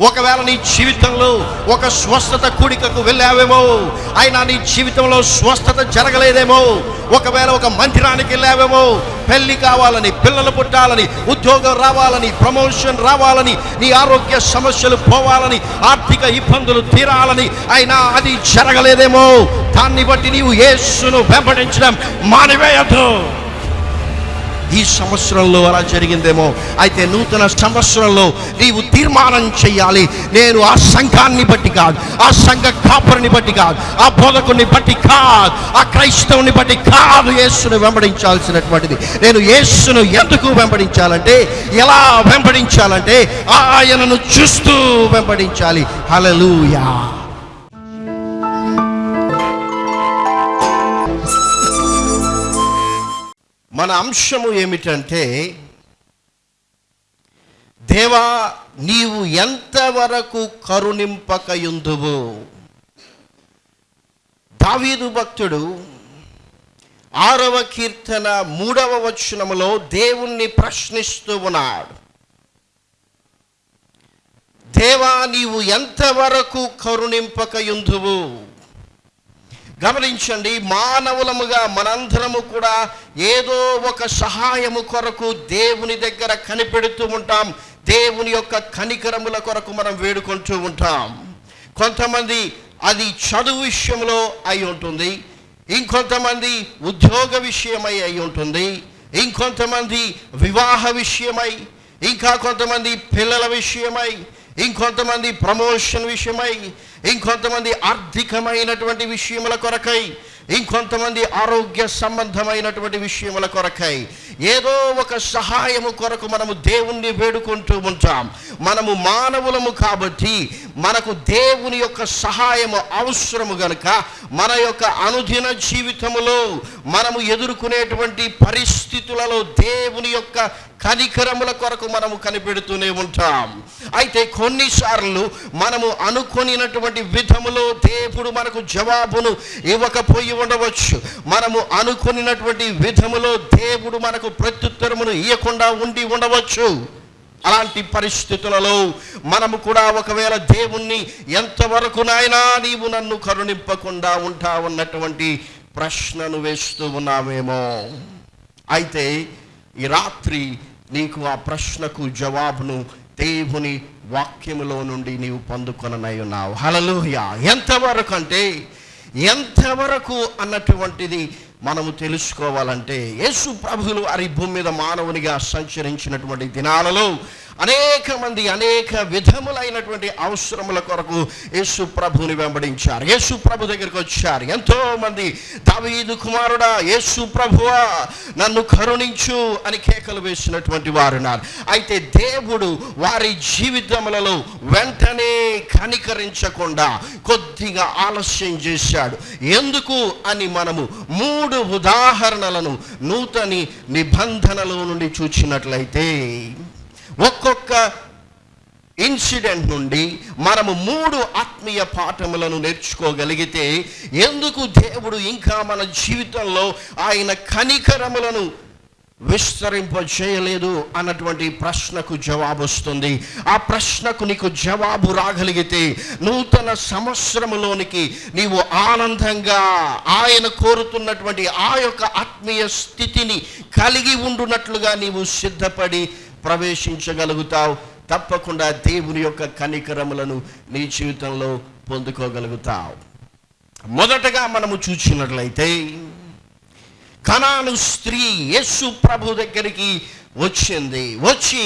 ఒకవేళ నీ జీవితంలో ఒక స్వస్థత కూడికకు వెళ్ళావేమో అయినా నీ జీవితంలో స్వస్థత జరగలేదేమో ఒకవేళ ఒక మందిరానికి వెళ్ళావేమో పెళ్ళి కావాలని పిల్లలు పుట్టాలని ఉద్యోగం రావాలని ప్రమోషన్ రావాలని నీ ఆరోగ్య సమస్యలు పోవాలని ఆర్థిక ఇబ్బందులు తీరాలని అయినా అది జరగలేదేమో. దాన్ని బట్టి నీవు యేసును వెంబడించడం మానివేయద్దు. ఈ సంవత్సరంలో అలా జరిగిందేమో? అయితే నూతన సంవత్సరంలో నీవు తీర్మానం చేయాలి. నేను ఆ సంఘాన్ని బట్టి కాదు ఆ సంఘ కాపరిని బట్టి కాదు ఆ బోధకుని బట్టి కాదు ఆ క్రైస్తవుని బట్టి కాదు యేసును వెంబడించాల్సినటువంటిది. నేను యేసును ఎందుకు వెంబడించాలంటే ఎలా వెంబడించాలంటే ఆయనను చూస్తూ వెంబడించాలి. హలలుయా మన అంశము ఏమిటంటే దేవా నీవు ఎంతవరకు కరుణింపకయుందువు? దావీదు భక్తుడు ఆరవ కీర్తన మూడవ వచనములో దేవుణ్ణి ప్రశ్నిస్తూ ఉన్నాడు. దేవా నీవు ఎంతవరకు కరుణింపకయుందువు? గమనించండి మానవులముగా మనందరము కూడా ఏదో ఒక సహాయము కొరకు దేవుని దగ్గర కనిపెడుతూ ఉంటాం. దేవుని యొక్క కనికరముల కొరకు మనం వేడుకుంటూ ఉంటాం. కొంతమంది అది చదువు విషయంలో అయి ఉంటుంది. ఇంకొంతమంది ఉద్యోగ విషయమై అయి ఉంటుంది. ఇంకొంతమంది వివాహ విషయమై ఇంకా కొంతమంది పిల్లల విషయమై ఇంకొంతమంది ప్రమోషన్ విషయమై ఇంకొంతమంది ఆర్థికమైనటువంటి విషయముల కొరకై ఇంకొంతమంది ఆరోగ్య సంబంధమైనటువంటి విషయముల కొరకై ఏదో ఒక సహాయము కొరకు మనము దేవుణ్ణి వేడుకుంటూ ఉంటాం. మనము మానవులము కాబట్టి మనకు దేవుని యొక్క సహాయము అవసరము గనుక మన యొక్క అనుదిన జీవితములో మనము ఎదుర్కొనేటువంటి పరిస్థితులలో దేవుని యొక్క కనికరముల కొరకు మనము కనిపెడుతూనే ఉంటాం. అయితే కొన్నిసార్లు మనము అనుకొనినటువంటి విధములో దేవుడు మనకు జవాబును ఇవ్వకపోయి ఉండవచ్చు. మనము అనుకొనినటువంటి విధములో దేవుడు మనకు ప్రత్యుత్తరమును ఇవ్వకుండా ఉండి ఉండవచ్చు. అలాంటి పరిస్థితులలో మనము కూడా ఒకవేళ దేవుణ్ణి ఎంతవరకు నాయనా నీవు నన్ను కరుణింపకుండా ఉంటావన్నటువంటి ప్రశ్నను వేస్తూ ఉన్నామేమో. అయితే ఈ రాత్రి నీకు ఆ ప్రశ్నకు జవాబును దేవుని వాక్యములో నుండి నీవు పొందుకొననై ఉన్నావు హలలుయ ఎంతవరకు అంటే ఎంతవరకు అన్నటువంటిది మనము తెలుసుకోవాలంటే యేసు ప్రభులు వారి భూమి మీద మానవునిగా సంచరించినటువంటి దినాలలో అనేక మంది అనేక విధములైనటువంటి అవసరముల కొరకు యేసు ప్రభుని వెంబడించారు. యేసు ప్రభు దగ్గరికి వచ్చారు. ఎంతో మంది దావీదు కుమారుడా యేసు ప్రభువా నన్ను కరుణించు అని కేకలు వేసినటువంటి వారు అయితే దేవుడు వారి జీవితములలో వెంటనే కనికరించకుండా కొద్దిగా ఆలస్యం చేశాడు. ఎందుకు అని మనము మూడు ఉదాహరణలను నూతని నిబంధనలో నుండి చూచినట్లయితే ఒక్కొక్క ఇన్సిడెంట్ నుండి మనము మూడు ఆత్మీయ పాఠములను నేర్చుకోగలిగితే ఎందుకు దేవుడు ఇంకా మన జీవితంలో ఆయన కనికరములను విస్తరింప చేయలేదు అన్నటువంటి ప్రశ్నకు జవాబు వస్తుంది. ఆ ప్రశ్నకు నీకు జవాబు రాగలిగితే నూతన సంవత్సరములోనికి నీవు ఆనందంగా ఆయన కోరుతున్నటువంటి ఆ యొక్క ఆత్మీయ స్థితిని కలిగి ఉండునట్లుగా నీవు సిద్ధపడి ప్రవేశించగలుగుతావు. తప్పకుండా దేవుని యొక్క కనికరములను నీ జీవితంలో పొందుకోగలుగుతావు. మొదటగా మనము చూసినట్లయితే కనాను స్త్రీ యేసు ప్రభు దగ్గరికి వచ్చింది. వచ్చి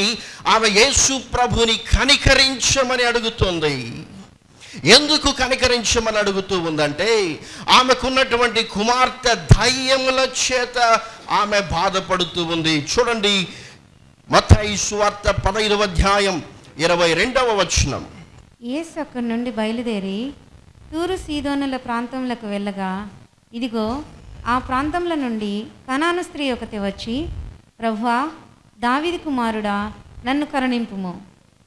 ఆమె యేసు ప్రభుని కనికరించమని అడుగుతుంది. ఎందుకు కనికరించమని అడుగుతూ ఉందంటే ఆమెకున్నటువంటి కుమార్తె ధైర్యముల చేత ఆమె బాధపడుతూ ఉంది. చూడండి మత్తయి సువార్త పదహైదవ అధ్యాయం ఇరవై రెండవ వచనం. యేసు అక్కడి నుండి బయలుదేరి తూరు సీదోనుల ప్రాంతంలోకి వెళ్ళగా ఇదిగో ఆ ప్రాంతంలో నుండి కనాను స్త్రీ ఒకటి వచ్చి ప్రభువా దావిది కుమారుడా నన్ను కరుణింపుము.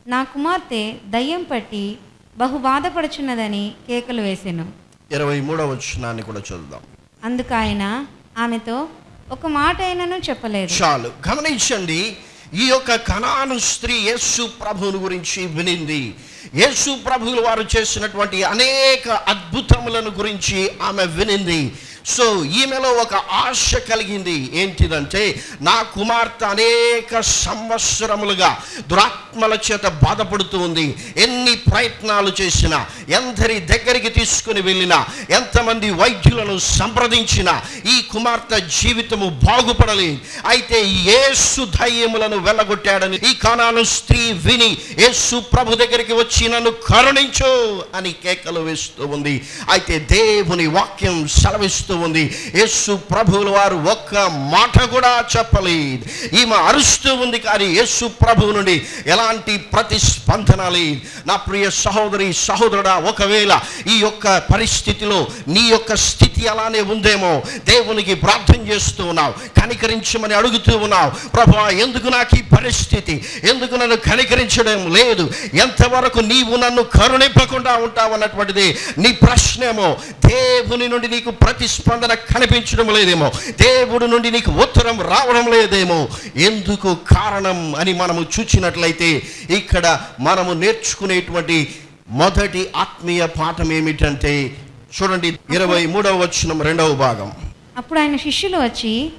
నా కుమార్తె దయ్యం పట్టి బహు బాధపడుచున్నదని కేకలు వేసెను. ఇరవై మూడవ వచనాన్ని కూడా చూద్దాం అందుకు ఆయన ఆమెతో ఒక మాట అయినను చెప్పలేదు. చాలు. గమనించండి ఈ యొక్క కనాను స్త్రీ యేసు ప్రభువుని గురించి వినింది. యేసు ప్రభువులు వారు చేసినటువంటి అనేక అద్భుతములను గురించి ఆమె వినింది. సో ఈమెలో ఒక ఆశ కలిగింది. ఏంటిదంటే నా కుమార్తె అనేక సంవత్సరములుగా దురాత్మల చేత బాధపడుతూ ఉంది. ఎన్ని ప్రయత్నాలు చేసినా ఎందరి దగ్గరికి తీసుకుని వెళ్ళినా ఎంతమంది వైద్యులను సంప్రదించినా ఈ కుమార్తె జీవితము బాగుపడలేదు అయితే ఏసు ధైర్యములను వెళ్ళగొట్టాడని ఈ కానాను స్త్రీ విని యేసు ప్రభు దగ్గరికి వచ్చి నన్ను కరుణించు అని కేకలు వేస్తూ ఉంది. అయితే దేవుని వాక్యం సెలవిస్తూ ఉంది. యేసు ప్రభువుల వారు ఒక్క మాట కూడా చెప్పలేదు. ఈమె అరుస్తూ ఉంది కానీ యేసు ప్రభువు నుండి ఎలాంటి ప్రతిస్పందన లేదు. నా ప్రియ సహోదరి సహోదరుడా ఒకవేళ ఈ యొక్క పరిస్థితిలో నీ యొక్క స్థితి అలానే ఉందేమో దేవునికి ప్రార్థన చేస్తూ ఉన్నావు కనికరించమని అడుగుతూ ఉన్నావు ప్రభు ఎందుకు నాకు ఈ పరిస్థితి? ఎందుకు నన్ను కనికరించడం లేదు? ఎంతవరకు నీవు నన్ను కరుణింపకుండా ఉంటావు అన్నటువంటిది నీ ప్రశ్నేమో. దేవుని నుండి నీకు ప్రతిస్పందన కనిపించడం లేదేమో. దేవుడి నుండి నీకు ఉత్తరం రావడం లేదేమో. ఎందుకు కారణం అని మనము చూచినట్లయితే ఇక్కడ మనము నేర్చుకునేటువంటి మొదటి ఆత్మీయ పాఠం ఏమిటంటే చూడండి ఇరవై మూడవ వచనం రెండవ భాగం. అప్పుడు ఆయన శిష్యులు వచ్చి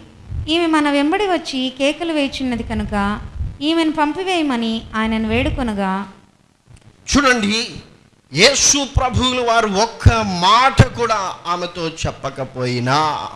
ఈమె మన వెంబడి వచ్చి కేకలు వేయుచున్నది కనుక ఈమెను పంపివేయమని ఆయనను వేడుకొనగా చూడండి యేసు ప్రభువులు వారు ఒక్క మాట కూడా ఆమెతో చెప్పకపోయినా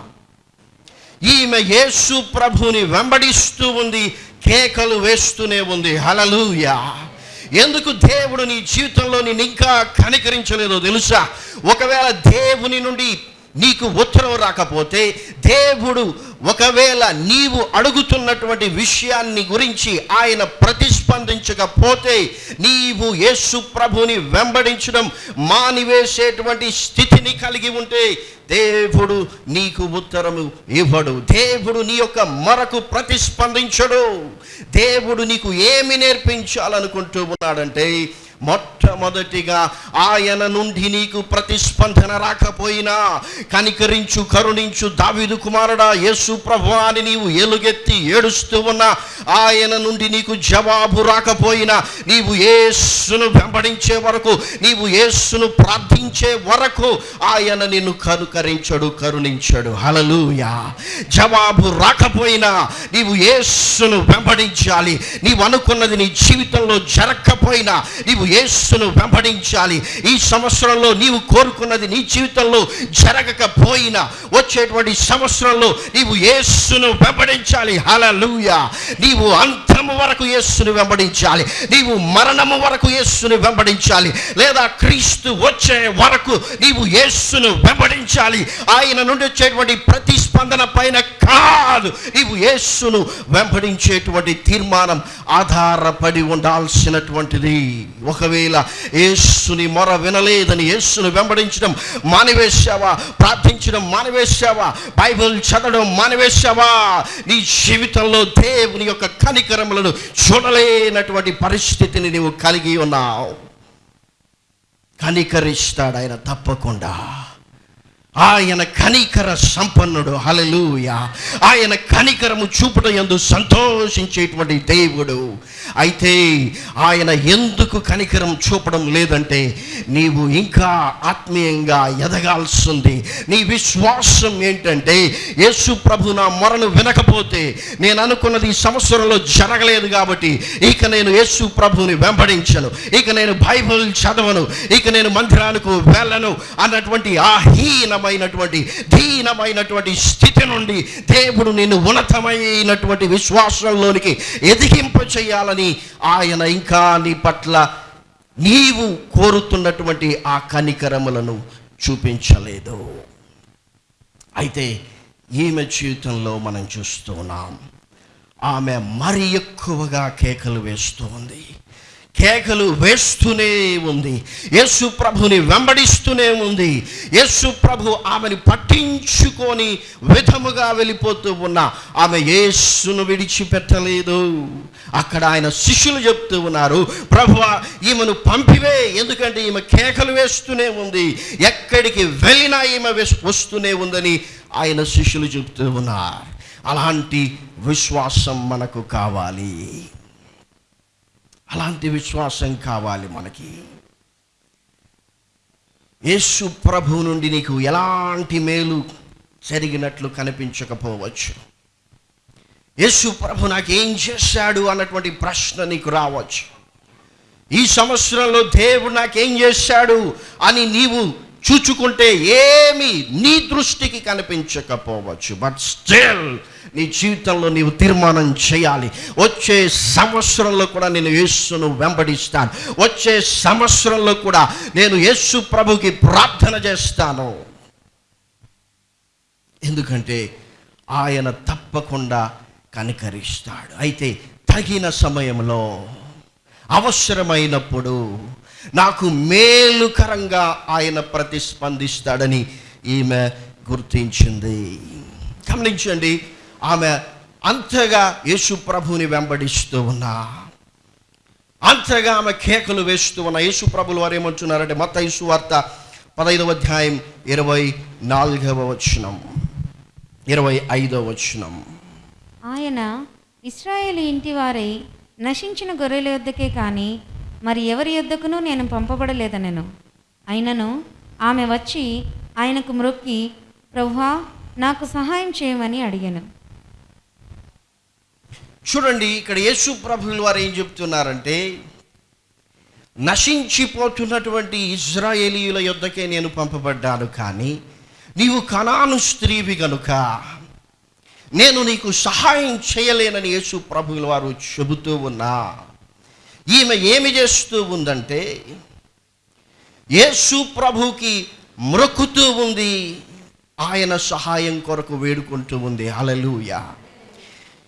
ఈమె యేసు ప్రభుని వెంబడిస్తూ ఉంది కేకలు వేస్తూనే ఉంది. హలలుయా ఎందుకు దేవుడు నీ జీవితంలో నేను ఇంకా కనికరించలేదో తెలుసా? ఒకవేళ దేవుని నుండి నీకు ఉత్తరం రాకపోతే దేవుడు ఒకవేళ నీవు అడుగుతున్నటువంటి విషయాన్ని గురించి ఆయన ప్రతిస్పందించకపోతే నీవు యేసు ప్రభుని వెంబడించడం మానివేసేటువంటి స్థితిని కలిగి ఉంటే దేవుడు నీకు ఉత్తరము ఇవ్వడు. దేవుడు నీ యొక్క మరకు ప్రతిస్పందించడు. దేవుడు నీకు ఏమి నేర్పించాలనుకుంటూ ఉన్నాడంటే మొట్టమొదటిగా ఆయన నుండి నీకు ప్రతిస్పందన రాకపోయినా కనికరించు కరుణించు దావిదు కుమారుడా యేసు ప్రభు అని నీవు ఎలుగెత్తి ఏడుస్తూ ఉన్నా ఆయన నుండి నీకు జవాబు రాకపోయినా నీవు యేసును వెంబడించే వరకు నీవు యేసును ప్రార్థించే వరకు ఆయన నిన్ను కనుకరించడు కరుణించడు. హలలుయా జవాబు రాకపోయినా నీవు యేసును వెంబడించాలి. నీవు అనుకున్నది నీ జీవితంలో జరగకపోయినా నీవు యేసును వెంబడించాలి. ఈ సంవత్సరంలో నీవు కోరుకున్నది నీ జీవితంలో జరగకపోయినా వచ్చేటువంటి సంవత్సరంలో నీవు యేసును వెంబడించాలి. హలలుయా నీవు అంతము వరకు యేసును వెంబడించాలి. నీవు మరణము వరకు యేసును వెంబడించాలి. లేదా క్రీస్తు వచ్చే వరకు నీవు యేసును వెంబడించాలి. ఆయన నుండి వచ్చేటువంటి ప్రతిస్పందన పైన కాదు. నీవు యేసును వెంబడించేటువంటి తీర్మానం ఆధారపడి ఉండాల్సినటువంటిది. ఒకవేళ యేసుని మొర వినలేదని యేసును వెంబడించడం మానివేశావా? ప్రార్థించడం మానివేశావా? బైబిల్ చదవడం మానివేశావా? నీ జీవితంలో దేవుని యొక్క కనికరములను చూడలేనటువంటి పరిస్థితిని నీవు కలిగి ఉన్నావు. కనికరిస్తాడు ఆయన తప్పకుండా. ఆయన కనికర సంపన్నుడు. హలలుయ ఆయన కనికరము చూపుట ఎందు సంతోషించేటువంటి దేవుడు. అయితే ఆయన ఎందుకు కనికరం చూపడం లేదంటే నీవు ఇంకా ఆత్మీయంగా ఎదగాల్సింది. నీ విశ్వాసం ఏంటంటే యేసు ప్రభు నా మొరను వినకపోతే నేను అనుకున్నది ఈ సంవత్సరంలో జరగలేదు కాబట్టి ఇక నేను యేసు ప్రభుని వెంబడించను. ఇక నేను బైబిల్ చదవను. ఇక నేను మందిరానికి వెళ్ళను అన్నటువంటి ఆ హీనమైనటువంటి దీనమైనటువంటి స్థితి నుండి దేవుడు నిన్ను ఉన్నతమైనటువంటి విశ్వాసంలోనికి ఎదిగింప చేయాలని ఆయన ఇంకా నీ పట్ల నీవు కోరుతున్నటువంటి ఆ కనికరములను చూపించలేదు. అయితే ఈమె జీవితంలో మనం చూస్తున్నాం. ఆమె మరి ఎక్కువగా కేకలు వేస్తూ ఉంది కేకలు వేస్తూనే ఉంది. యేసు ప్రభుని వెంబడిస్తూనే ఉంది. యేసు ప్రభు ఆమెను పట్టించుకొని విధముగా వెళ్ళిపోతూ ఉన్న. ఆమె యేసును విడిచిపెట్టలేదు. అక్కడ ఆయన శిష్యులు చెప్తూ ఉన్నారు ప్రభు ఈమెను పంపివే. ఎందుకంటే ఈమె కేకలు వేస్తూనే ఉంది. ఎక్కడికి వెళ్ళినా ఈమె వస్తూనే ఉందని ఆయన శిష్యులు చెప్తూ ఉన్నారు. అలాంటి విశ్వాసం మనకు కావాలి. అలాంటి విశ్వాసం కావాలి మనకి. యేసు ప్రభు నుండి నీకు ఎలాంటి మేలు జరిగినట్లు కనిపించకపోవచ్చు. యేసు ప్రభు నాకేం చేశాడు అన్నటువంటి ప్రశ్న నీకు రావచ్చు. ఈ సంవత్సరంలో దేవుడు నాకేం చేశాడు అని నీవు చూచుకుంటే ఏమి నీ దృష్టికి కనిపించకపోవచ్చు. బట్ స్టిల్ నీ జీవితంలో నీవు తీర్మానం చేయాలి. వచ్చే సంవత్సరంలో కూడా నేను యేసును వెంబడిస్తాను. వచ్చే సంవత్సరంలో కూడా నేను యేసు ప్రభుకి ప్రార్థన చేస్తాను. ఎందుకంటే ఆయన తప్పకుండా కనికరిస్తాడు. అయితే తగిన సమయంలో అవసరమైనప్పుడు నాకు మేలుకరంగా ఆయన ప్రతిస్పందిస్తాడని ఈమె గుర్తించింది. గమనించండి ఆమె అంతగా యేసు ప్రభుని వెంబడిస్తూ ఉన్నా. అంతగా ఆమె కేకలు వేస్తూ ఉన్న. యేసు ప్రభులు వారు ఏమంటున్నారంటే మొత్త యేసు వార్త పదైదవ అధ్యాయం ఇరవై నాలుగవ వచనం. ఇరవై ఐదవ వచనం. ఆయన ఇస్రాయేల్ ఇంటి వారై నశించిన గొర్రెల యొద్దకే కానీ మరి ఎవరి యుద్ధకును నేను పంపబడలేదనెను. అయినను ఆమె వచ్చి ఆయనకు మ్రొక్కి ప్రభువా నాకు సహాయం చేయమని అడిగాను. చూడండి ఇక్కడ యేసు ప్రభువుల వారు ఏం చెప్తున్నారంటే నశించిపోతున్నటువంటి ఇజ్రాయేలీయుల యొద్దకే నేను పంపబడ్డాను కానీ నీవు కణాను స్త్రీవి గనుక నేను నీకు సహాయం చేయలేనని యేసు ప్రభువుల వారు చెబుతూ ఉన్నా. ఈమె ఏమి చేస్తూ ఉందంటే యేసు ప్రభుకి మ్రొక్కుతూ ఉంది. ఆయన సహాయం కొరకు వేడుకుంటూ ఉంది. అలలుయ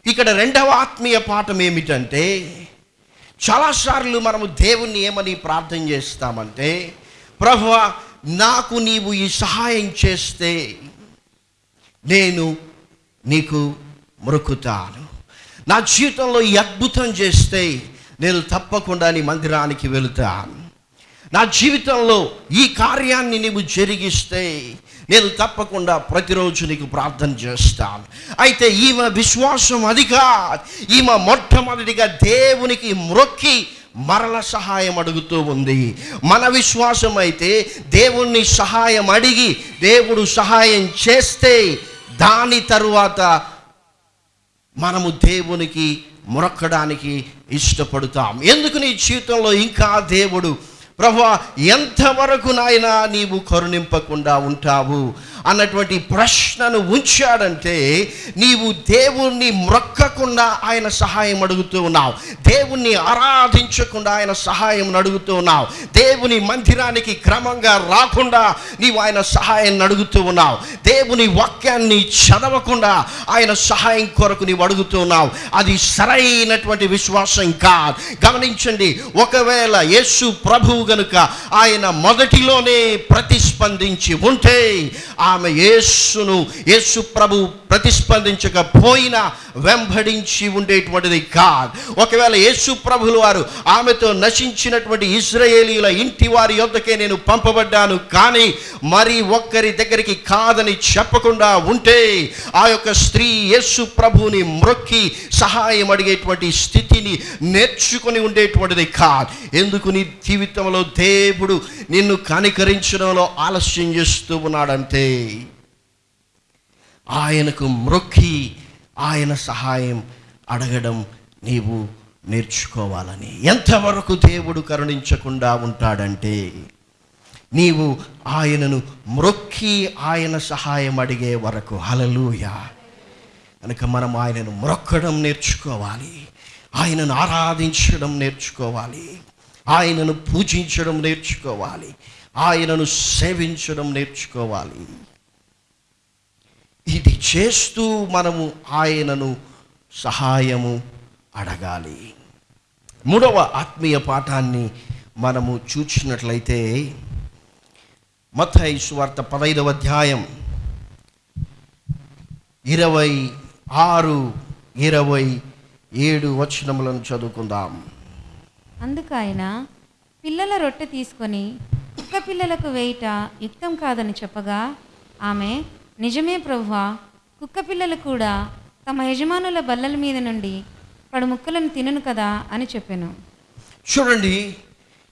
ఇక్కడ రెండవ ఆత్మీయ పాఠం ఏమిటంటే చాలాసార్లు మనము దేవుణ్ణి ఏమని ప్రార్థన చేస్తామంటే ప్రభువ నాకు నీవు ఈ సహాయం చేస్తే నేను నీకు మొరుకుతాను నా జీవితంలో ఈ అద్భుతం చేస్తే నేను తప్పకుండా నీ మందిరానికి వెళుతాను నా జీవితంలో ఈ కార్యాన్ని నీవు జరిగిస్తే నేను తప్పకుండా ప్రతిరోజు నీకు ప్రార్థన చేస్తాను అయితే ఈమె విశ్వాసం అదిగా ఈమె మొట్టమొదటిగా దేవునికి మ్రొక్కి మరల సహాయం అడుగుతూ ఉంది. మన విశ్వాసం అయితే దేవుణ్ణి సహాయం అడిగి దేవుడు సహాయం చేస్తే దాని తరువాత మనము దేవునికి మొరక్కడానికి ఇష్టపడుతాం. ఎందుకు నీ జీవితంలో ఇంకా దేవుడు ప్రభా ఎంతవరకు నాయన నీవు కరుణింపకుండా ఉంటావు అన్నటువంటి ప్రశ్నను ఉంచాడంటే నీవు దేవుణ్ణి మ్రొక్కకుండా ఆయన సహాయం అడుగుతూ ఉన్నావు. దేవుణ్ణి ఆరాధించకుండా ఆయన సహాయం అడుగుతూ ఉన్నావు. దేవుని మందిరానికి క్రమంగా రాకుండా నీవు ఆయన సహాయం అడుగుతూ ఉన్నావు. దేవుని వాక్యాన్ని చదవకుండా ఆయన సహాయం కొరకు నీవు అడుగుతూ ఉన్నావు. అది సరైనటువంటి విశ్వాసం కాదు. గమనించండి ఒకవేళ యేసు ప్రభువు గనుక ఆయన మొదటిలోనే ప్రతిస్పందించి ఉంటే ఆమె యేసును యేసు ప్రభు ప్రతిస్పందించకపోయినా వెంబడించి ఉండేటువంటిది కాదు. ఒకవేళ యేసు ప్రభులు వారు ఆమెతో నశించినటువంటి ఇజ్రాయేలీల ఇంటి వారి యొద్దకే నేను పంపబడ్డాను కానీ మరి ఒక్కరి దగ్గరికి కాదని చెప్పకుండా ఉంటే ఆ యొక్క స్త్రీ యేసు ప్రభుని మ్రొక్కి సహాయం అడిగేటువంటి స్థితిని నేర్చుకుని ఉండేటువంటిది కాదు. ఎందుకు నీ జీవితంలో దేవుడు నిన్ను కనికరించడంలో ఆలస్యం చేస్తూ ఉన్నాడంటే ఆయనకు మ్రొక్కి ఆయన సహాయం అడగడం నీవు నేర్చుకోవాలని. ఎంతవరకు దేవుడు కరుణించకుండా ఉంటాడంటే నీవు ఆయనను మ్రొక్కి ఆయన సహాయం అడిగే వరకు. హలలుయ కనుక మనం ఆయనను మ్రొక్కడం నేర్చుకోవాలి. ఆయనను ఆరాధించడం నేర్చుకోవాలి. ఆయనను పూజించడం నేర్చుకోవాలి. ఆయనను సేవించడం నేర్చుకోవాలి. ఇది చేస్తూ మనము ఆయనను సహాయము అడగాలి. మూడవ ఆత్మీయ పాఠాన్ని మనము చూసినట్లయితే మత్తయి సువార్త పదైదవ అధ్యాయం ఇరవై ఆరు ఇరవై ఏడు వచనములను చదువుకుందాం. అందుకు ఆయన పిల్లల రొట్టె తీసుకొని కుక్క పిల్లలకు వేయుట యుక్తం కాదని చెప్పగా ఆమె నిజమే ప్రభువా కుక్క పిల్లలు కూడా తమ యజమానుల బల్లల మీద నుండి పడు ముక్కలను తినను కదా అని చెప్పాను. చూడండి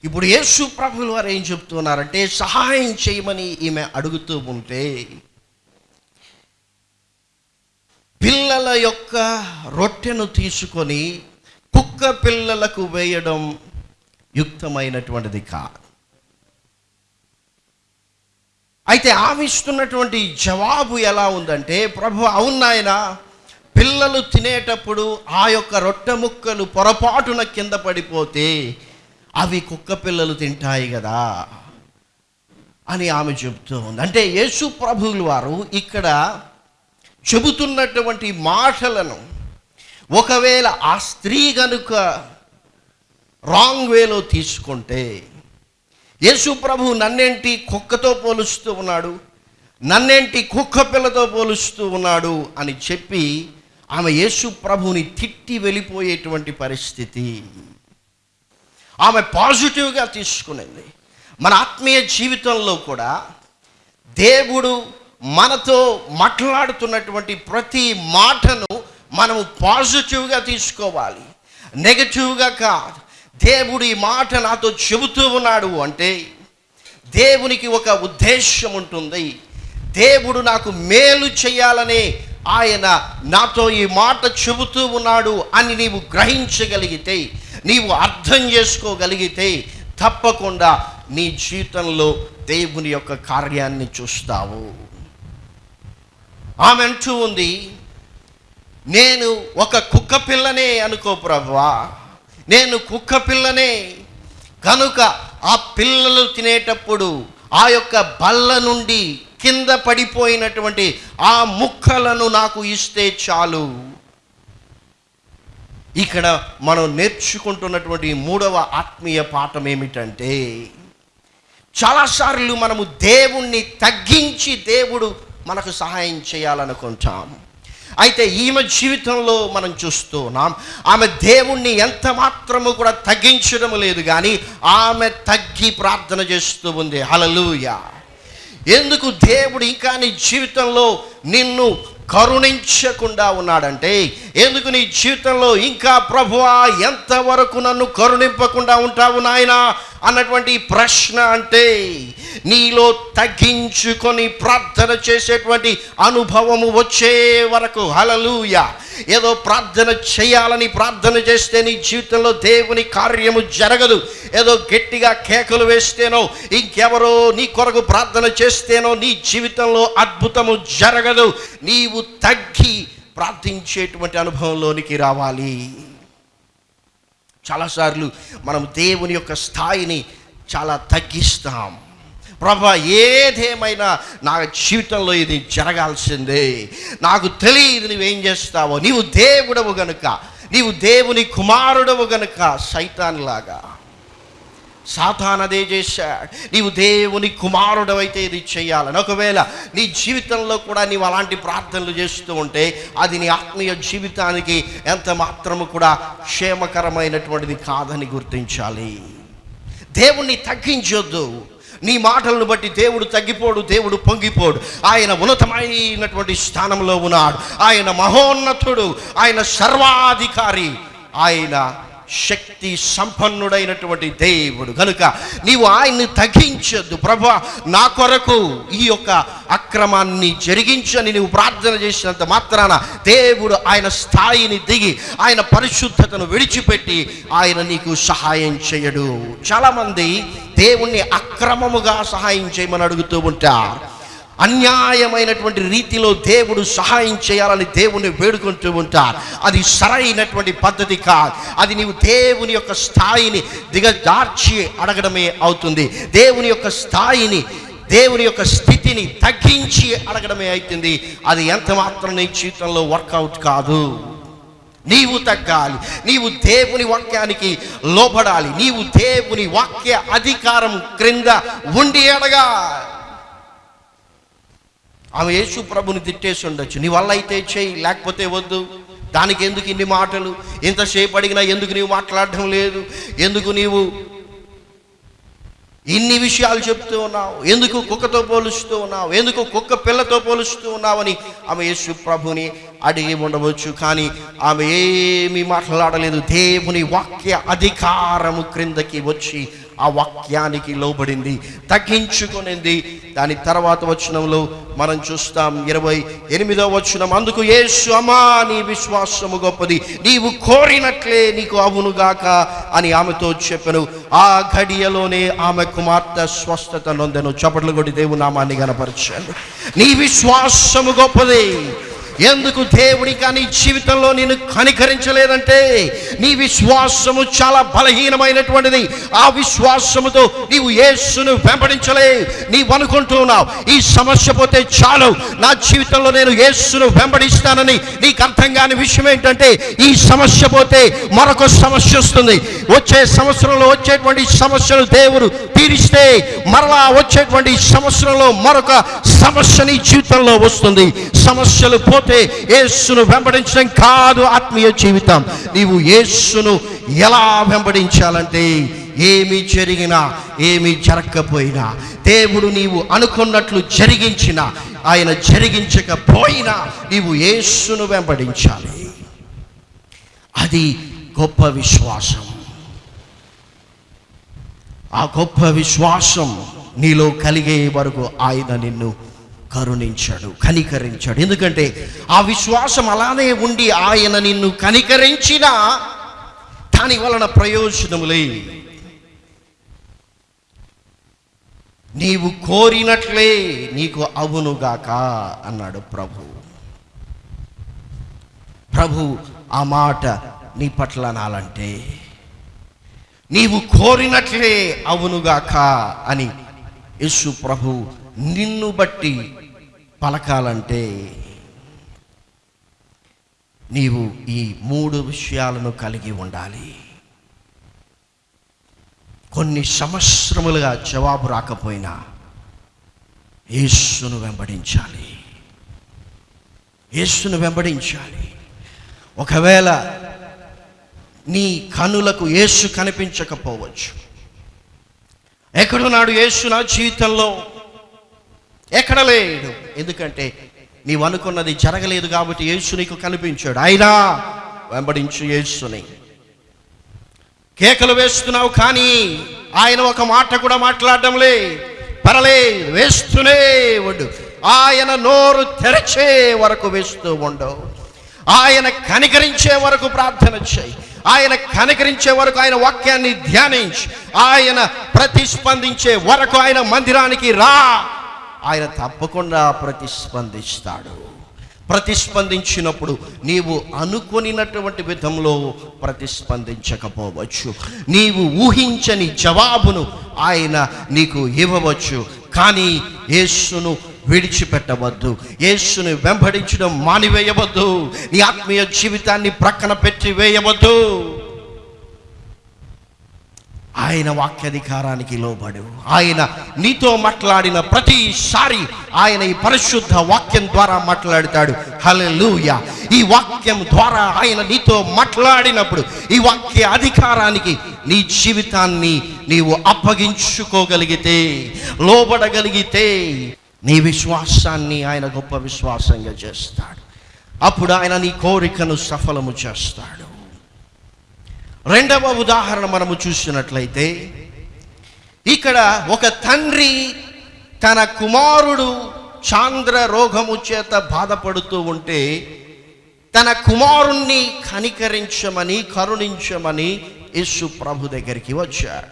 ఇప్పుడు యేసు ప్రభులు వారు ఏం చెప్తున్నారంటే సహాయం చేయమని ఈమె అడుగుతూ ఉంటే పిల్లల యొక్క రొట్టెను తీసుకొని కుక్క పిల్లలకు వేయడం యుక్తమైనటువంటిది కాదు. అయితే ఆవిస్తున్నటువంటి జవాబు ఎలా ఉందంటే ప్రభు అవునాయన పిల్లలు తినేటప్పుడు ఆ యొక్క రొట్టె ముక్కలు పొరపాటున కింద పడిపోతే అవి కుక్క పిల్లలు తింటాయి కదా అని ఆమె చెబుతూ ఉంది. అంటే యేసు ప్రభువులు వారు ఇక్కడ చెబుతున్నటువంటి మాటలను ఒకవేళ ఆ స్త్రీ గనుక రాంగ్ వేలో తీసుకుంటే యేసు ప్రభు నన్నేంటి కుక్కతో పోలుస్తూ ఉన్నాడు? నన్నేంటి కుక్క పిల్లతో పోలుస్తూ ఉన్నాడు? అని చెప్పి ఆమె యేసు ప్రభుని తిట్టి వెళ్ళిపోయేటువంటి పరిస్థితి. ఆమె పాజిటివ్గా తీసుకునింది. మన ఆత్మీయ జీవితంలో కూడా దేవుడు మనతో మాట్లాడుతున్నటువంటి ప్రతి మాటను మనము పాజిటివ్గా తీసుకోవాలి. నెగటివ్గా కాదు. దేవుడు ఈ మాట నాతో చెబుతూ ఉన్నాడు అంటే దేవునికి ఒక ఉద్దేశం ఉంటుంది. దేవుడు నాకు మేలు చేయాలనే ఆయన నాతో ఈ మాట చెబుతూ ఉన్నాడు అని నీవు గ్రహించగలిగితే నీవు అర్థం చేసుకోగలిగితే తప్పకుండా నీ జీవితంలో దేవుని యొక్క కార్యాన్ని చూస్తావు. ఆమె అంటూ ఉంది. నేను ఒక కుక్క పిల్లనే అనుకో ప్రభువా నేను కుక్క పిల్లనే కనుక ఆ పిల్లలు తినేటప్పుడు ఆ యొక్క బల్ల నుండి కింద పడిపోయినటువంటి ఆ ముక్కలను నాకు ఇస్తే చాలు. ఇక్కడ మనం నేర్చుకుంటున్నటువంటి మూడవ ఆత్మీయ పాఠం ఏమిటంటే చాలాసార్లు మనము దేవుణ్ణి తగ్గించి దేవుడు మనకు సహాయం చేయాలనుకుంటాం. అయితే ఈమె జీవితంలో మనం చూస్తున్నాం ఆమె దేవుణ్ణి ఎంత మాత్రము కూడా తగ్గించడం లేదు కానీ ఆమె తగ్గి ప్రార్థన చేస్తూ ఉంది. హలలుయ ఎందుకు దేవుడు ఇంకా నీ జీవితంలో నిన్ను కరుణించకుండా ఉన్నాడంటే ఎందుకు నీ జీవితంలో ఇంకా ప్రభువా ఎంతవరకు నన్ను కరుణింపకుండా ఉంటావు నాయనా అన్నటువంటి ప్రశ్న అంటే నీలో తగ్గించుకొని ప్రార్థన చేసేటువంటి అనుభవము వచ్చే వరకు. హలలుయ ఏదో ప్రార్థన చేయాలని ప్రార్థన చేస్తే నీ జీవితంలో దేవుని కార్యము జరగదు. ఏదో గట్టిగా కేకలు వేస్తేనో ఇంకెవరో నీ కొరకు ప్రార్థన చేస్తేనో నీ జీవితంలో అద్భుతము జరగదు. నీవు తగ్గి ప్రార్థించేటువంటి అనుభవంలోనికి రావాలి. చాలాసార్లు మనం దేవుని యొక్క స్థాయిని చాలా తగ్గిస్తాం. ప్రభా ఏదేమైనా నా జీవితంలో ఇది జరగాల్సిందే. నాకు తెలియదు నువ్వేం చేస్తావో. నీవు దేవుడవు గనుక నీవు దేవుని కుమారుడవు గనుక సైతాన్లాగా. సాతాన్ అదే చేశాడు. నీవు దేవుని కుమారుడవైతే ఇది చేయాలని. ఒకవేళ నీ జీవితంలో కూడా నీవు అలాంటి ప్రార్థనలు చేస్తూ ఉంటే అది నీ ఆత్మీయ జీవితానికి ఎంత మాత్రము కూడా క్షేమకరమైనటువంటిది కాదని గుర్తించాలి. దేవుణ్ణి తగ్గించొద్దు. నీ మాటలను బట్టి దేవుడు తగ్గిపోడు దేవుడు పొంగిపోడు. ఆయన ఉన్నతమైనటువంటి స్థానంలో ఉన్నాడు. ఆయన మహోన్నతుడు ఆయన సర్వాధికారి ఆయన శక్తి సంపన్నుడైనటువంటి దేవుడు. కనుక నీవు ఆయన్ని తగ్గించొద్దు. ప్రభా నా కొరకు ఈ యొక్క అక్రమాన్ని జరిగించని నీవు ప్రార్థన చేసినంత మాత్రాన దేవుడు ఆయన స్థాయిని దిగి ఆయన పరిశుద్ధతను విడిచిపెట్టి ఆయన నీకు సహాయం చేయడు. చాలామంది దేవుణ్ణి అక్రమముగా సహాయం చేయమని అడుగుతూ ఉంటారు. అన్యాయమైనటువంటి రీతిలో దేవుడు సహాయం చేయాలని దేవుణ్ణి వేడుకుంటూ ఉంటారు. అది సరైనటువంటి పద్ధతి కాదు. అది నీవు దేవుని యొక్క స్థాయిని దిగజార్చి అడగడమే అవుతుంది. దేవుని యొక్క స్థాయిని దేవుని యొక్క స్థితిని తగ్గించి అడగడమే అవుతుంది. అది ఎంత మాత్రం నీ జీవితంలో వర్కౌట్ కాదు. నీవు తగ్గాలి. నీవు దేవుని వాక్యానికి లోబడాలి. నీవు దేవుని వాక్య అధికారం క్రింద ఉండి అడగా ఆమె యేసు ప్రభుని తిట్టేసి ఉండొచ్చు. నీ వల్ల అయితే చేయి లేకపోతే వద్దు. దానికి ఎందుకు ఇన్ని మాటలు? ఎంతసేపు అడిగినా ఎందుకు నీవు మాట్లాడడం లేదు? ఎందుకు నీవు ఇన్ని విషయాలు చెప్తూ ఉన్నావు. ఎందుకు కుక్కతో పోలుస్తూ ఉన్నావు? ఎందుకు కుక్క పిల్లతో పోలుస్తూ ఉన్నావని? ఆమె యేసు ప్రభుని అడిగి ఉండవచ్చు కానీ ఆమె ఏమీ మాట్లాడలేదు. దేవుని వాక్య అధికారము క్రిందకి వచ్చి ఆ వాక్యానికి లోబడింది తగ్గించుకునింది. దాని తర్వాత వచనంలో మనం చూస్తాం ఇరవై ఎనిమిదో వచనం. అందుకు యేసు అమ్మా నీ విశ్వాసము గొప్పది. నీవు కోరినట్లే నీకు అవునుగాక అని ఆమెతో చెప్పను. ఆ ఘడియలోనే ఆమె కుమార్తె స్వస్థత నొందెను. చప్పట్లు కొట్టి దేవు నామాన్ని నీ విశ్వాసము గొప్పది. ఎందుకు దేవుడి కానీ జీవితంలో నేను కనికరించలేదంటే? నీ విశ్వాసము చాలా బలహీనమైనటువంటిది. ఆ విశ్వాసముతో నీవు యేసును వెంబడించలే. నీవు అనుకుంటున్నావు ఈ సమస్య పోతే చాలు. నా జీవితంలో నేను యేసును వెంబడిస్తానని నీకు అర్థం కాని విషయం ఏంటంటే ఈ సమస్య పోతే మరొక సమస్య వస్తుంది. వచ్చే సంవత్సరంలో వచ్చేటువంటి సమస్యలు దేవుడు తీరిస్తే మరలా వచ్చేటువంటి సంవత్సరంలో మరొక సమస్య నీ జీవితంలో వస్తుంది. సమస్యలు పోతే యేసును వెంబడించడం కాదు ఆత్మీయ జీవితం. నీవు యేసును ఎలా వెంబడించాలంటే ఏమి జరిగినా ఏమి జరగకపోయినా దేవుడు నీవు అనుకున్నట్లు జరిగించిన ఆయన జరిగించకపోయినా నీవు యేసును వెంబడించాలి. అది గొప్ప విశ్వాసం. ఆ గొప్ప విశ్వాసం నీలో కలిగే వరకు ఆయన నిన్ను కరుణించాడు కనికరించాడు. ఎందుకంటే ఆ విశ్వాసం అలానే ఉండి ఆయన నిన్ను కనికరించిన దాని వలన ప్రయోజనములే నీవు కోరినట్లే నీకు అవునుగాక అన్నాడు ప్రభు. ప్రభు ఆ మాట నీ పట్ల నాలంటే నీవు కోరినట్లే అవునుగాక అని యేసు ప్రభు నిన్ను బట్టి పలకాలంటే నీవు ఈ మూడు విషయాలను కలిగి ఉండాలి. కొన్ని సంవత్సరములుగా జవాబు రాకపోయినా యేసును వెంబడించాలి. యేసును వెంబడించాలి. ఒకవేళ నీ కనులకు యేసు కనిపించకపోవచ్చు. ఎక్కడున్నాడు యేసు నా జీవితంలో? ఎక్కడ లేడు. ఎందుకంటే నీవు అనుకున్నది జరగలేదు కాబట్టి యేసు నీకు కనిపించాడు. అయినా వెంబడించు యేసుని. కేకలు వేస్తున్నావు కానీ ఆయన ఒక మాట కూడా మాట్లాడడంలే పరలే వేస్తూనే ఉండు. ఆయన నోరు తెరచే వరకు వేస్తూ ఉండవు ఆయన కనికరించే వరకు ప్రార్థన చేయి. ఆయన కనికరించే వరకు ఆయన వాక్యాన్ని ధ్యానించి. ఆయన ప్రతిస్పందించే వరకు ఆయన మందిరానికి రా. ఆయన తప్పకుండా ప్రతిస్పందిస్తాడు. ప్రతిస్పందించినప్పుడు నీవు అనుకొనినటువంటి విధంలో ప్రతిస్పందించకపోవచ్చు. నీవు ఊహించని జవాబును ఆయన నీకు ఇవ్వవచ్చు. కానీ యేసును విడిచిపెట్టవద్దు. యేసుని వెంబడించడం మానివేయవద్దు. నీ ఆత్మీయ జీవితాన్ని ప్రక్కన పెట్టి వేయవద్దు. ఆయన వాక్యాధికారానికి లోబడు ఆయన నీతో మాట్లాడిన ప్రతిసారి ఆయన ఈ పరిశుద్ధ వాక్యం ద్వారా మాట్లాడతాడు. హల్లెలూయా. ఈ వాక్యం ద్వారా ఆయన నీతో మాట్లాడినప్పుడు ఈ వాక్య అధికారానికి నీ జీవితాన్ని నీవు అప్పగించుకోగలిగితే లోబడగలిగితే నీ విశ్వాసాన్ని ఆయన గొప్ప విశ్వాసంగా చేస్తాడు. అప్పుడు ఆయన నీ కోరికను సఫలము చేస్తాడు. రెండవ ఉదాహరణ మనము చూసినట్లయితే ఇక్కడ ఒక తండ్రి తన కుమారుడు చాంద్ర రోగము చేత బాధపడుతూ ఉంటే తన కుమారుణ్ణి కనికరించమని కరుణించమని యేసు ప్రభు దగ్గరికి వచ్చాడు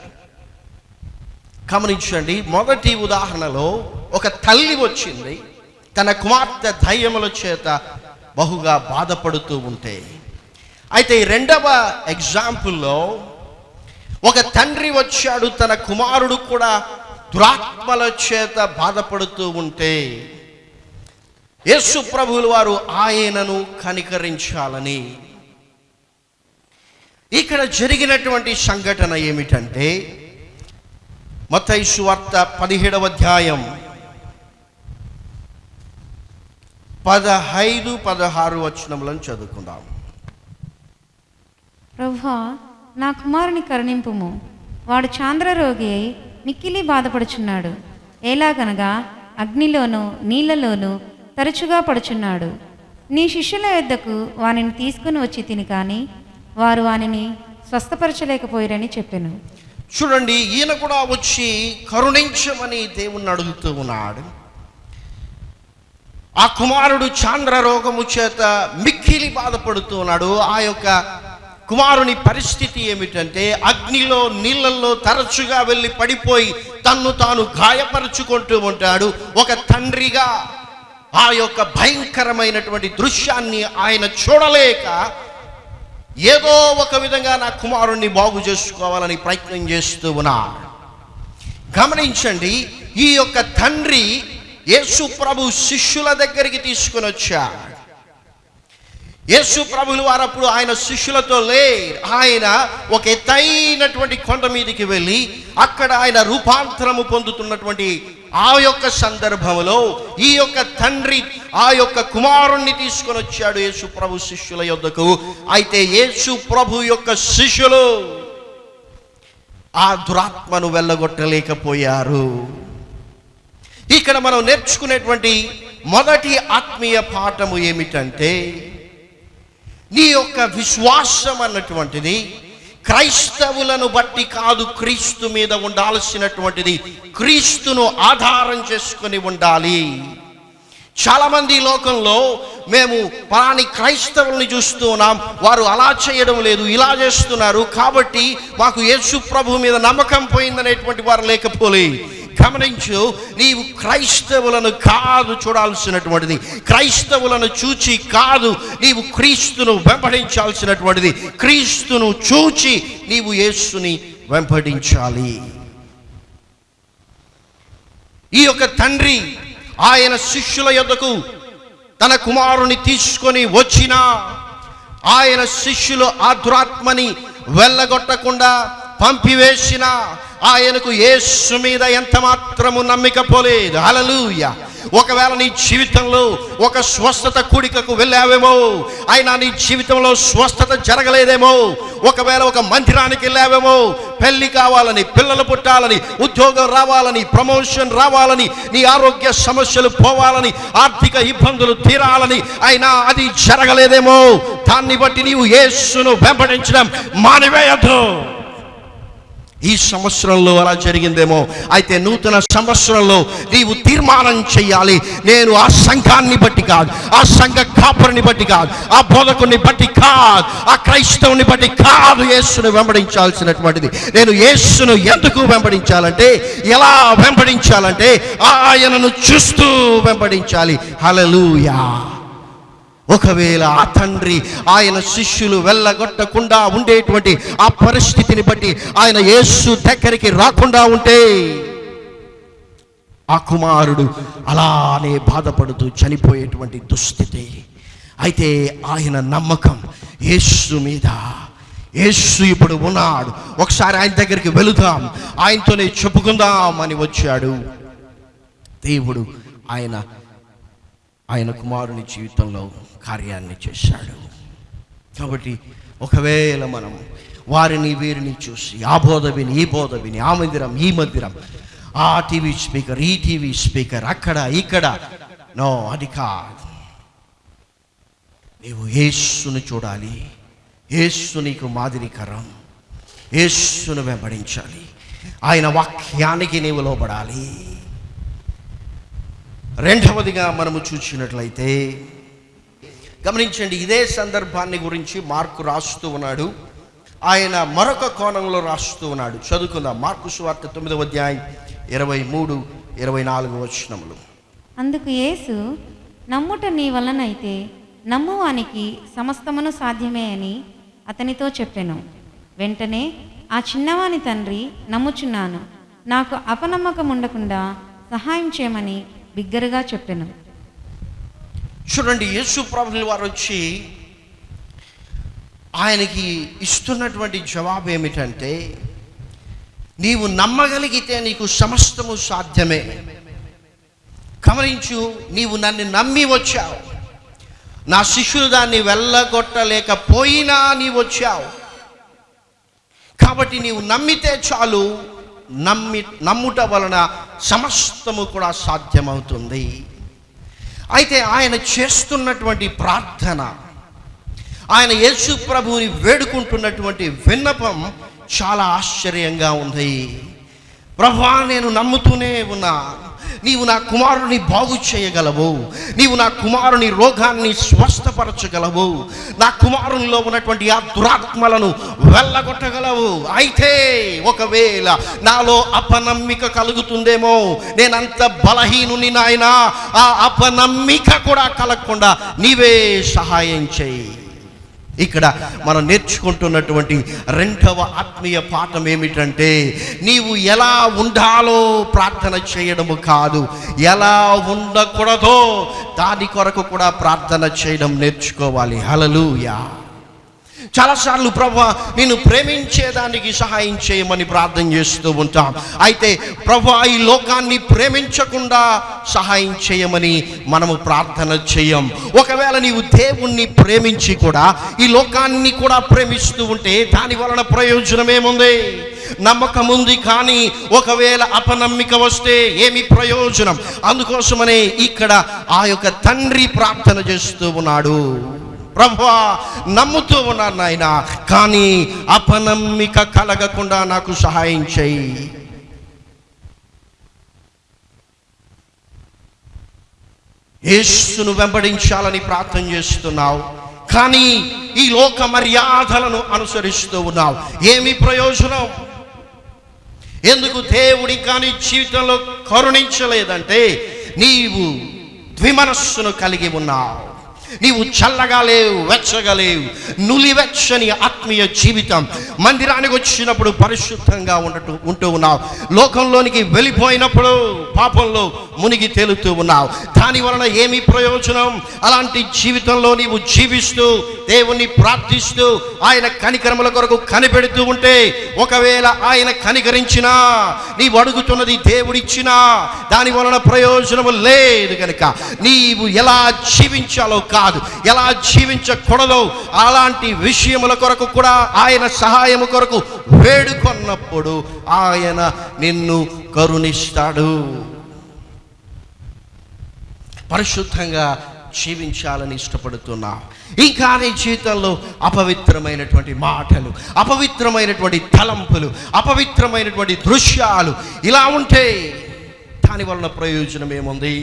గమనించండి మొదటి ఉదాహరణలో ఒక తల్లి వచ్చింది తన కుమార్తె ధైర్యముల చేత బహుగా బాధపడుతూ ఉంటే అయితే ఈ రెండవ ఎగ్జాంపుల్లో ఒక తండ్రి వచ్చాడు తన కుమారుడు కూడా దురాత్మల చేత బాధపడుతూ ఉంటే యేసు ప్రభువులు వారు ఆయనను కనికరించాలని. ఇక్కడ జరిగినటువంటి సంఘటన ఏమిటంటే మతైసు వార్త పదిహేడవ అధ్యాయం పదహైదు పదహారు వచనములను చదువుకుందాం. ప్రభువా నా కుమారుని కరుణింపుము. వాడు చాంద్రరోగి అయి మిక్కిలి బాధపడుచున్నాడు. ఎలాగనగా అగ్నిలోనూ నీళ్ళలోనూ తరచుగా పడుచున్నాడు. నీ శిష్యుల యొద్దకు వానిని తీసుకుని వచ్చి తిని కానీ వారు వానిని స్వస్థపరచలేకపోయారని చెప్పాను. చూడండి ఈయన కూడా వచ్చి కరుణించమని దేవుణ్ణి అడుగుతూ ఉన్నాడు. ఆ కుమారుడు చాంద్ర రోగము చేత మిక్కిలి బాధపడుతూ ఉన్నాడు. ఆ యొక్క కుమారుని పరిస్థితి ఏమిటంటే అగ్నిలో నీళ్ళల్లో తరచుగా వెళ్ళి పడిపోయి తన్ను తాను గాయపరుచుకుంటూ ఉంటాడు. ఒక తండ్రిగా ఆ యొక్క భయంకరమైనటువంటి దృశ్యాన్ని ఆయన చూడలేక ఏదో ఒక విధంగా నా కుమారుణ్ణి బాగు చేసుకోవాలని ప్రయత్నం చేస్తూ ఉన్నాడు. గమనించండి ఈ యొక్క తండ్రి యేసు ప్రభు శిష్యుల దగ్గరికి తీసుకుని వచ్చాడు. యేసు ప్రభులు వారు అప్పుడు ఆయన శిష్యులతో లేరు ఆయన ఒక ఎత్తైనటువంటి కొండ మీదకి వెళ్ళి అక్కడ ఆయన రూపాంతరము పొందుతున్నటువంటి ఆ యొక్క సందర్భంలో ఈ యొక్క తండ్రి ఆ యొక్క కుమారుణ్ణి తీసుకొని వచ్చాడు యేసు ప్రభు శిష్యుల యొద్దకు. అయితే యేసు ప్రభు యొక్క శిష్యులు ఆ దురాత్మను వెళ్ళగొట్టలేకపోయారు. ఇక్కడ మనం నేర్చుకునేటువంటి మొదటి ఆత్మీయ పాఠము ఏమిటంటే నీ యొక్క విశ్వాసం అన్నటువంటిది క్రైస్తవులను బట్టి కాదు క్రీస్తు మీద ఉండాల్సినటువంటిది. క్రీస్తును ఆధారం చేసుకొని ఉండాలి. చాలామంది లోకంలో మేము పలాని క్రైస్తవుల్ని చూస్తూ ఉన్నాం. వారు అలా చేయడం లేదు ఇలా చేస్తున్నారు. కాబట్టి మాకు యేసు ప్రభు మీద నమ్మకం పోయిందనేటువంటి వారు లేకపోలే. గమనించు నీవు క్రైస్తవులను కాదు చూడాల్సినటువంటిది. క్రైస్తవులను చూచి కాదు నీవు క్రీస్తును వెంపడించాల్సినటువంటిది క్రీస్తును చూచి నీవు యేసుని వెంపడించాలి ఈ యొక్క తండ్రి ఆయన శిష్యుల యొద్దకు తన కుమారుని తీసుకొని వచ్చిన ఆయన శిష్యులు ఆ దురాత్మని వెళ్ళగొట్టకుండా పంపివేసిన ఆయనకు యేసు మీద ఎంత మాత్రము నమ్మిక పోలేదు. అలలుయ ఒకవేళ నీ జీవితంలో ఒక స్వస్థత కూడికకు వెళ్ళావేమో అయినా నీ జీవితంలో స్వస్థత జరగలేదేమో ఒకవేళ ఒక మందిరానికి వెళ్ళావేమో పెళ్ళి కావాలని పిల్లలు పుట్టాలని ఉద్యోగం రావాలని ప్రమోషన్ రావాలని నీ ఆరోగ్య సమస్యలు పోవాలని ఆర్థిక ఇబ్బందులు తీరాలని అయినా అది జరగలేదేమో. దాన్ని బట్టి నీవు యేసును వెంబడించడం మానివేయద్దు. ఈ సంవత్సరంలో అలా జరిగిందేమో? అయితే నూతన సంవత్సరంలో నీవు తీర్మానం చేయాలి నేను ఆ సంఘాన్ని బట్టి కాదు ఆ సంఘ కాపరిని బట్టి కాదు ఆ బోధకుని బట్టి కాదు ఆ క్రైస్తవుని బట్టి కాదు యేసును వెంబడించాల్సినటువంటిది. నేను యేసును ఎందుకు వెంబడించాలంటే ఎలా వెంబడించాలంటే ఆయనను చూస్తూ వెంబడించాలి. హలలుయా ఒకవేళ ఆ తండ్రి ఆయన శిష్యులు వెళ్ళగొట్టకుండా ఉండేటువంటి ఆ పరిస్థితిని బట్టి ఆయన యేసు దగ్గరికి రాకుండా ఉంటే ఆ కుమారుడు అలానే బాధపడుతూ చనిపోయేటువంటి దుస్థితి. అయితే ఆయన నమ్మకం యేసు మీద. యేసు ఇప్పుడు ఉన్నాడు. ఒకసారి ఆయన దగ్గరికి వెళుదాం. ఆయనతోనే చెప్పుకుందాం అని వచ్చాడు. దేవుడు ఆయన ఆయన కుమారుని జీవితంలో కార్యాన్ని చేశాడు. కాబట్టి ఒకవేళ మనం వారిని వీరిని చూసి ఆ బోధ విని ఈ బోధ విని ఆ మందిరం ఈ మందిరం ఆ టీవీ స్పీకర్ ఈ టీవీ స్పీకర్ అక్కడ ఇక్కడ నో అది కాదు. నీవు యేసును చూడాలి. యేసు నీకు మాదిరికరం. యేసును వెంబడించాలి. ఆయన వాక్యానికి నీవు లోబడాలి. రెండవదిగా మనము చూసినట్లయితే గమనించండి ఇదే సందర్భాన్ని గురించి మార్కు రాస్తూ ఉన్నాడు. ఆయన మరొక కోణంలో రాస్తూ ఉన్నాడు. చదువుకుందాం. మార్కు సువార్త తొమ్మిదవ అధ్యాయం ఇరవై మూడు ఇరవై నాలుగు వచనములు. అందుకు యేసు నమ్ముట నీ వలనైతే నమ్మువానికి సమస్తమును సాధ్యమే అని అతనితో చెప్పాను. వెంటనే ఆ చిన్నవాని తండ్రి నమ్ముచున్నాను. నాకు అపనమ్మకం ఉండకుండా సహాయం చేయమని బిగ్గరగా చెప్పాను. చూడండి యేసు ప్రభుల వారు వచ్చి ఆయనకి ఇస్తున్నటువంటి జవాబు ఏమిటంటే నీవు నమ్మగలిగితే నీకు సమస్తము సాధ్యమే. గమనించు నీవు నన్ను నమ్మి వచ్చావు. నా శిష్యులు దాన్ని వెళ్ళగొట్టలేకపోయినా నీవు వచ్చావు. కాబట్టి నీవు నమ్మితే చాలు నమ్మి నమ్ముట వలన సమస్తము కూడా సాధ్యమవుతుంది. అయితే ఆయన చేస్తున్నటువంటి ప్రార్థన ఆయన యేసు ప్రభువుని వేడుకుంటున్నటువంటి విన్నపం చాలా ఆశ్చర్యంగా ఉంది. ప్రభా నేను నమ్ముతూనే ఉన్నా. నీవు నా కుమారుని బాగు చేయగలవు. నీవు నా కుమారుని రోగాన్ని స్వస్థపరచగలవు. నా కుమారునిలో ఉన్నటువంటి ఆ దురాత్మలను వెళ్ళగొట్టగలవు. అయితే ఒకవేళ నాలో అపనమ్మిక కలుగుతుందేమో నేనంత బలహీనుని నాయనా ఆ అపనమ్మిక కూడా కలగకుండా నీవే సహాయం చేయి. ఇక్కడ మనం నేర్చుకుంటున్నటువంటి రెండవ ఆత్మీయ పాఠం ఏమిటంటే నీవు ఎలా ఉండాలో ప్రార్థన చేయడము కాదు ఎలా ఉండకూడదో దాని కొరకు కూడా ప్రార్థన చేయడం నేర్చుకోవాలి. హలలుయా చాలాసార్లు ప్రభా నేను ప్రేమించేదానికి సహాయం చేయమని ప్రార్థన చేస్తూ ఉంటాం. అయితే ప్రభా ఈ లోకాన్ని ప్రేమించకుండా సహాయం చేయమని మనము ప్రార్థన చేయం. ఒకవేళ నీవు దేవుణ్ణి ప్రేమించి కూడా ఈ లోకాన్ని కూడా ప్రేమిస్తూ ఉంటే దాని వలన ప్రయోజనం ఏముంది? నమ్మకం ఉంది కానీ ఒకవేళ అపనమ్మిక వస్తే ఏమి ప్రయోజనం? అందుకోసమనే ఇక్కడ ఆ యొక్క తండ్రి ప్రార్థన చేస్తూ ఉన్నాడు. ప్రభా నమ్ముతూ ఉన్నాను నాయన కానీ అపనమ్మిక కలగకుండా నాకు సహాయం చేయి. యేసును వెంబడించాలని ప్రార్థన చేస్తున్నావు కానీ ఈ లోక మర్యాదలను అనుసరిస్తూ ఉన్నావు. ఏమి ప్రయోజనం? ఎందుకు దేవుడి కానీ జీవితంలో కరుణించలేదంటే నీవు ద్విమనస్సును కలిగి ఉన్నావు. నీవు చల్లగా లేవు వెచ్చగా లేవు. నులివెచ్చని ఆత్మీయ జీవితం. మందిరానికి వచ్చినప్పుడు పరిశుద్ధంగా ఉండటం ఉంటూ ఉన్నావు. లోకంలోనికి వెళ్ళిపోయినప్పుడు పాపంలో మునిగి తేలుతూ ఉన్నావు. దాని వలన ఏమి ప్రయోజనం? అలాంటి జీవితంలో నీవు జీవిస్తూ దేవుణ్ణి ప్రార్థిస్తూ ఆయన కనికరముల కొరకు కనిపెడుతూ ఉంటే ఒకవేళ ఆయన కనికరించినా నీవు అడుగుతున్నది దేవుడిచ్చినా దాని వలన ప్రయోజనము లేదు కనుక నీవు ఎలా జీవించాలో కాదు. ఎలా జీవించకూడదు అలాంటి విషయముల కొరకు కూడా ఆయన సహాయము కొరకు వేడుకొన్నప్పుడు ఆయన నిన్ను కరుణిస్తాడు. పరిశుద్ధంగా జీవించాలని ఇష్టపడుతున్నా. ఇంకా నీ జీవితంలో అపవిత్రమైనటువంటి మాటలు అపవిత్రమైనటువంటి తలంపులు అపవిత్రమైనటువంటి దృశ్యాలు ఇలా ఉంటే దాని వలన ప్రయోజనం ఏముంది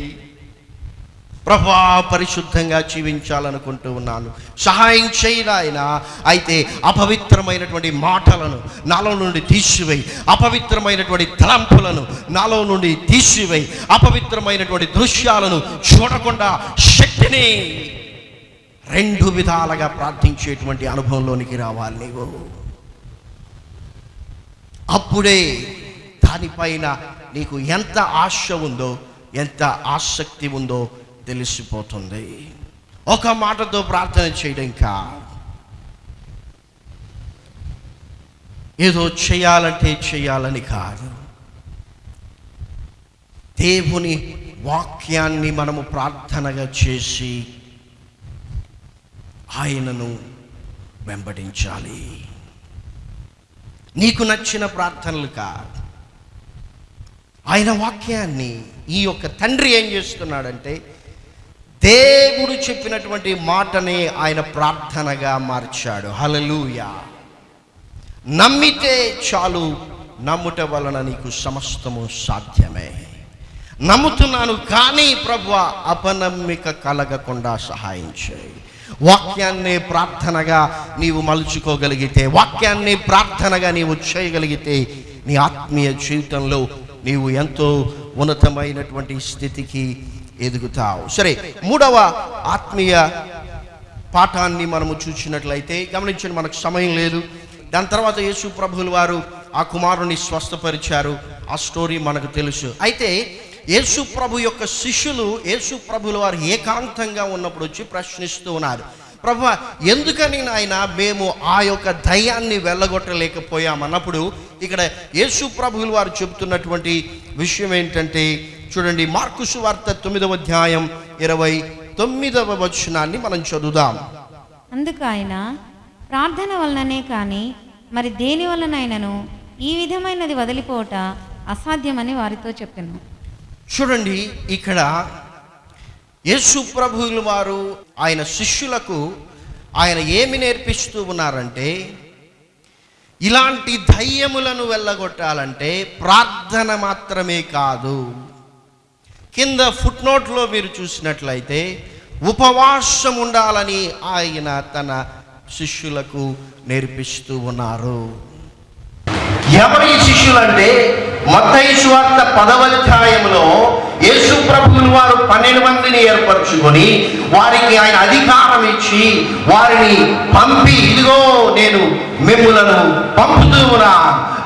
ప్రభా పరిశుద్ధంగా జీవించాలనుకుంటూ ఉన్నాను. సహాయం చేయడాయన అయితే అపవిత్రమైనటువంటి మాటలను నాలో నుండి తీసివేయి. అపవిత్రమైనటువంటి తలంపులను నాలో నుండి తీసివేయి. అపవిత్రమైనటువంటి దృశ్యాలను చూడకుండా శక్తిని రెండు విధాలుగా ప్రార్థించేటువంటి అనుభవంలోనికి రావాలి నీవు. అప్పుడే దానిపైన నీకు ఎంత ఆశ ఉందో ఎంత ఆసక్తి ఉందో తెలిసిపోతుంది. ఒక మాటతో ప్రార్థన చేయడం ఇంకా ఏదో చేయాలంటే చేయాలని కాదు. దేవుని వాక్యాన్ని మనము ప్రార్థనగా చేసి ఆయనను వెంబడించాలి. నీకు నచ్చిన ప్రార్థనలు కాదు. ఆయన వాక్యాన్ని ఈ యొక్క తండ్రి ఏం చేస్తున్నాడంటే దేవుడు చెప్పినటువంటి మాటని ఆయన ప్రార్థనగా మార్చాడు. హలలుయా నమ్మితే చాలు నమ్ముట వలన నీకు సమస్తము సాధ్యమే. నమ్ముతున్నాను కానీ ప్రభు అపనమ్మిక కలగకుండా సహాయం చేయి. వాక్యాన్ని ప్రార్థనగా నీవు మలుచుకోగలిగితే వాక్యాన్ని ప్రార్థనగా నీవు చేయగలిగితే నీ ఆత్మీయ జీవితంలో నీవు ఎంతో ఉన్నతమైనటువంటి స్థితికి ఎదుగుతావు. సరే మూడవ ఆత్మీయ పాఠాన్ని మనము చూసినట్లయితే గమనించండి మనకు సమయం లేదు. దాని తర్వాత యేసు ప్రభువుల వారు ఆ కుమారుని స్వస్థపరిచారు. ఆ స్టోరీ మనకు తెలుసు. అయితే యేసు ప్రభు యొక్క శిష్యులు యేసు ప్రభుల వారు ఏకాంతంగా ఉన్నప్పుడు వచ్చి ప్రశ్నిస్తూ ఉన్నారు. ప్రభు ఎందుకని నాయన మేము ఆ యొక్క దయ్యాన్ని వెళ్ళగొట్టలేకపోయామన్నప్పుడు ఇక్కడ యేసు ప్రభువుల వారు చెబుతున్నటువంటి విషయం ఏంటంటే చూడండి మార్కుసు వార్త తొమ్మిదవ అధ్యాయం ఇరవై తొమ్మిదవ వచనాన్ని మనం చదువుదాం. అందుకు ఆయన ప్రార్థన వలననే కానీ మరి దేని వలనైనను? ఈ విధమైనది వదిలిపోవట అసాధ్యమని వారితో చెప్పాను. చూడండి ఇక్కడ యేసు ప్రభువుల వారు ఆయన శిష్యులకు ఆయన ఏమి నేర్పిస్తూ ఉన్నారంటే ఇలాంటి ధైర్యములను వెళ్ళగొట్టాలంటే ప్రార్థన మాత్రమే కాదు. కింద ఫుట్ నోట్లో మీరు చూసినట్లయితే ఉపవాసం ఉండాలని ఆయన తన శిష్యులకు నేర్పిస్తూ ఉన్నారు. ఎవరి శిష్యులంటే మత్తయి సువార్త పదవధ్యాయంలో యేసు ప్రభువులు వారు పన్నెండు మందిని ఏర్పరచుకొని వారికి ఆయన అధికారం ఇచ్చి వారిని పంపి ఇదిగో నేను మిమ్ములను ఉన్నా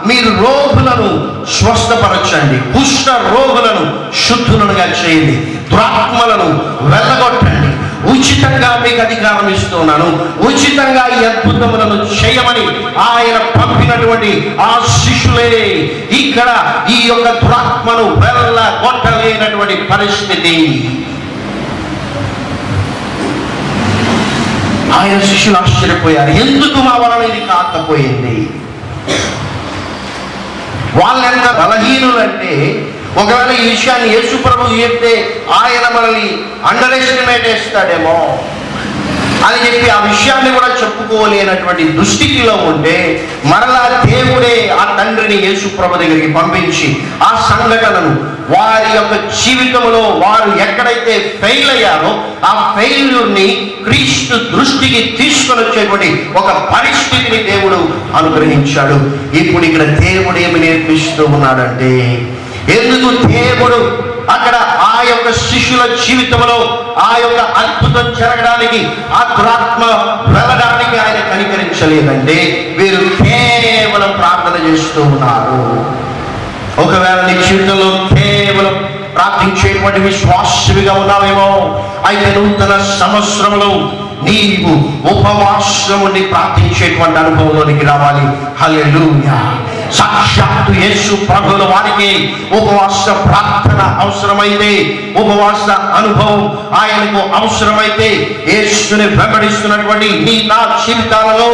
మీరు రోగులను స్వస్థపరచండి కుష్ఠ రోగులను శుద్ధులనుగా చేయండి దురాత్మలను వెళ్ళగొట్టండి. ఉచితంగా మీకు అధికారం ఇస్తున్నాను. ఉచితంగా ఈ అద్భుతములను చేయమని ఆయన పంపినటువంటి ఆ శిష్యులే ఇక్కడ ఈ యొక్క దురాత్మను వెళ్ళగొట్టలేనటువంటి పరిస్థితి. ఆయన శిష్యులు ఆశ్చర్యపోయారు. ఎందుకు మా వలన ఇది కాకపోయింది? వాళ్ళెంత బలహీనులంటే ఒకవేళ ఈ విషయాన్ని యేసు ప్రభు చెప్తే ఆయన మనల్ని అండర్ ఎస్టిమేట్ చేస్తాడేమో. అని చెప్పి ఆ విషయాన్ని కూడా చెప్పుకోలేనటువంటి దుస్థితిలో ఉంటే మరలా దేవుడే ఆ తండ్రిని యేసుప్రభ దగ్గరికి పంపించి ఆ సంఘటనను వారి యొక్క జీవితంలో వారు ఎక్కడైతే ఫెయిల్ అయ్యారో ఆ ఫెయిల్యూర్ని క్రీస్తు దృష్టికి తీసుకొని వచ్చేటువంటి ఒక పరిస్థితిని దేవుడు అనుగ్రహించాడు. ఇప్పుడు ఇక్కడ దేవుడు ఏమి నేర్పిస్తూ ఉన్నాడంటే ఎందుకు దేవుడు అక్కడ ఆ యొక్క శిష్యుల జీవితంలో ఆ యొక్క అద్భుతం జరగడానికి ఆ వెళ్ళడానికి ఆయన కనికరించలేదంటే వీరు కేవలం ప్రార్థన చేస్తూ ఉన్నారు. ఒకవేళ నీ జీవితంలో కేవలం ప్రార్థించేటువంటి విశ్వాసవిగా ఉన్నావేమో అయితే నూతన సంవత్సరంలో నీవు ఉపవాసముని ప్రార్థించేటువంటి అనుభవంలోనికి రావాలి. హల్లెలూయా. సాక్షాత్తు యేసు ప్రభుల వారికి ఉపవాస ప్రార్థన అవసరమైతే ఉపవాస అనుభవం ఆయనకు అవసరమైతే యేసుని వెంబడిస్తున్నటువంటి నీ నా జీవితాలలో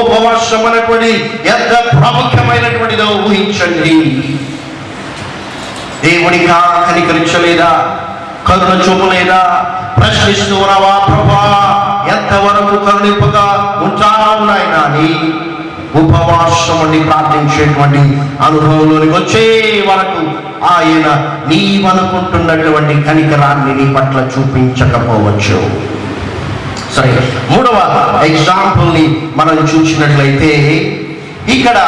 ఉపవాసం అనేటువంటి ఎంత ప్రాముఖ్యమైనటువంటిదో ఊహించండి. దేవునిగా కనికరించలేదా కరుణ చూపలేదా? ప్రశ్నిస్తూ ఉన్నావా? ప్రభా ఎంతవరకు కరుణింపగా ఉంటావు నాయన అని ఉపవాసం ఉండి ప్రార్థించేటువంటి అనుభవంలోనికి వచ్చే వరకు ఆయన నీవనుకుంటున్నటువంటి కనికరాన్ని నీ పట్ల చూపించకపోవచ్చు. సరే మూడవ ఎగ్జాంపుల్ని మనం చూసినట్లయితే ఇక్కడ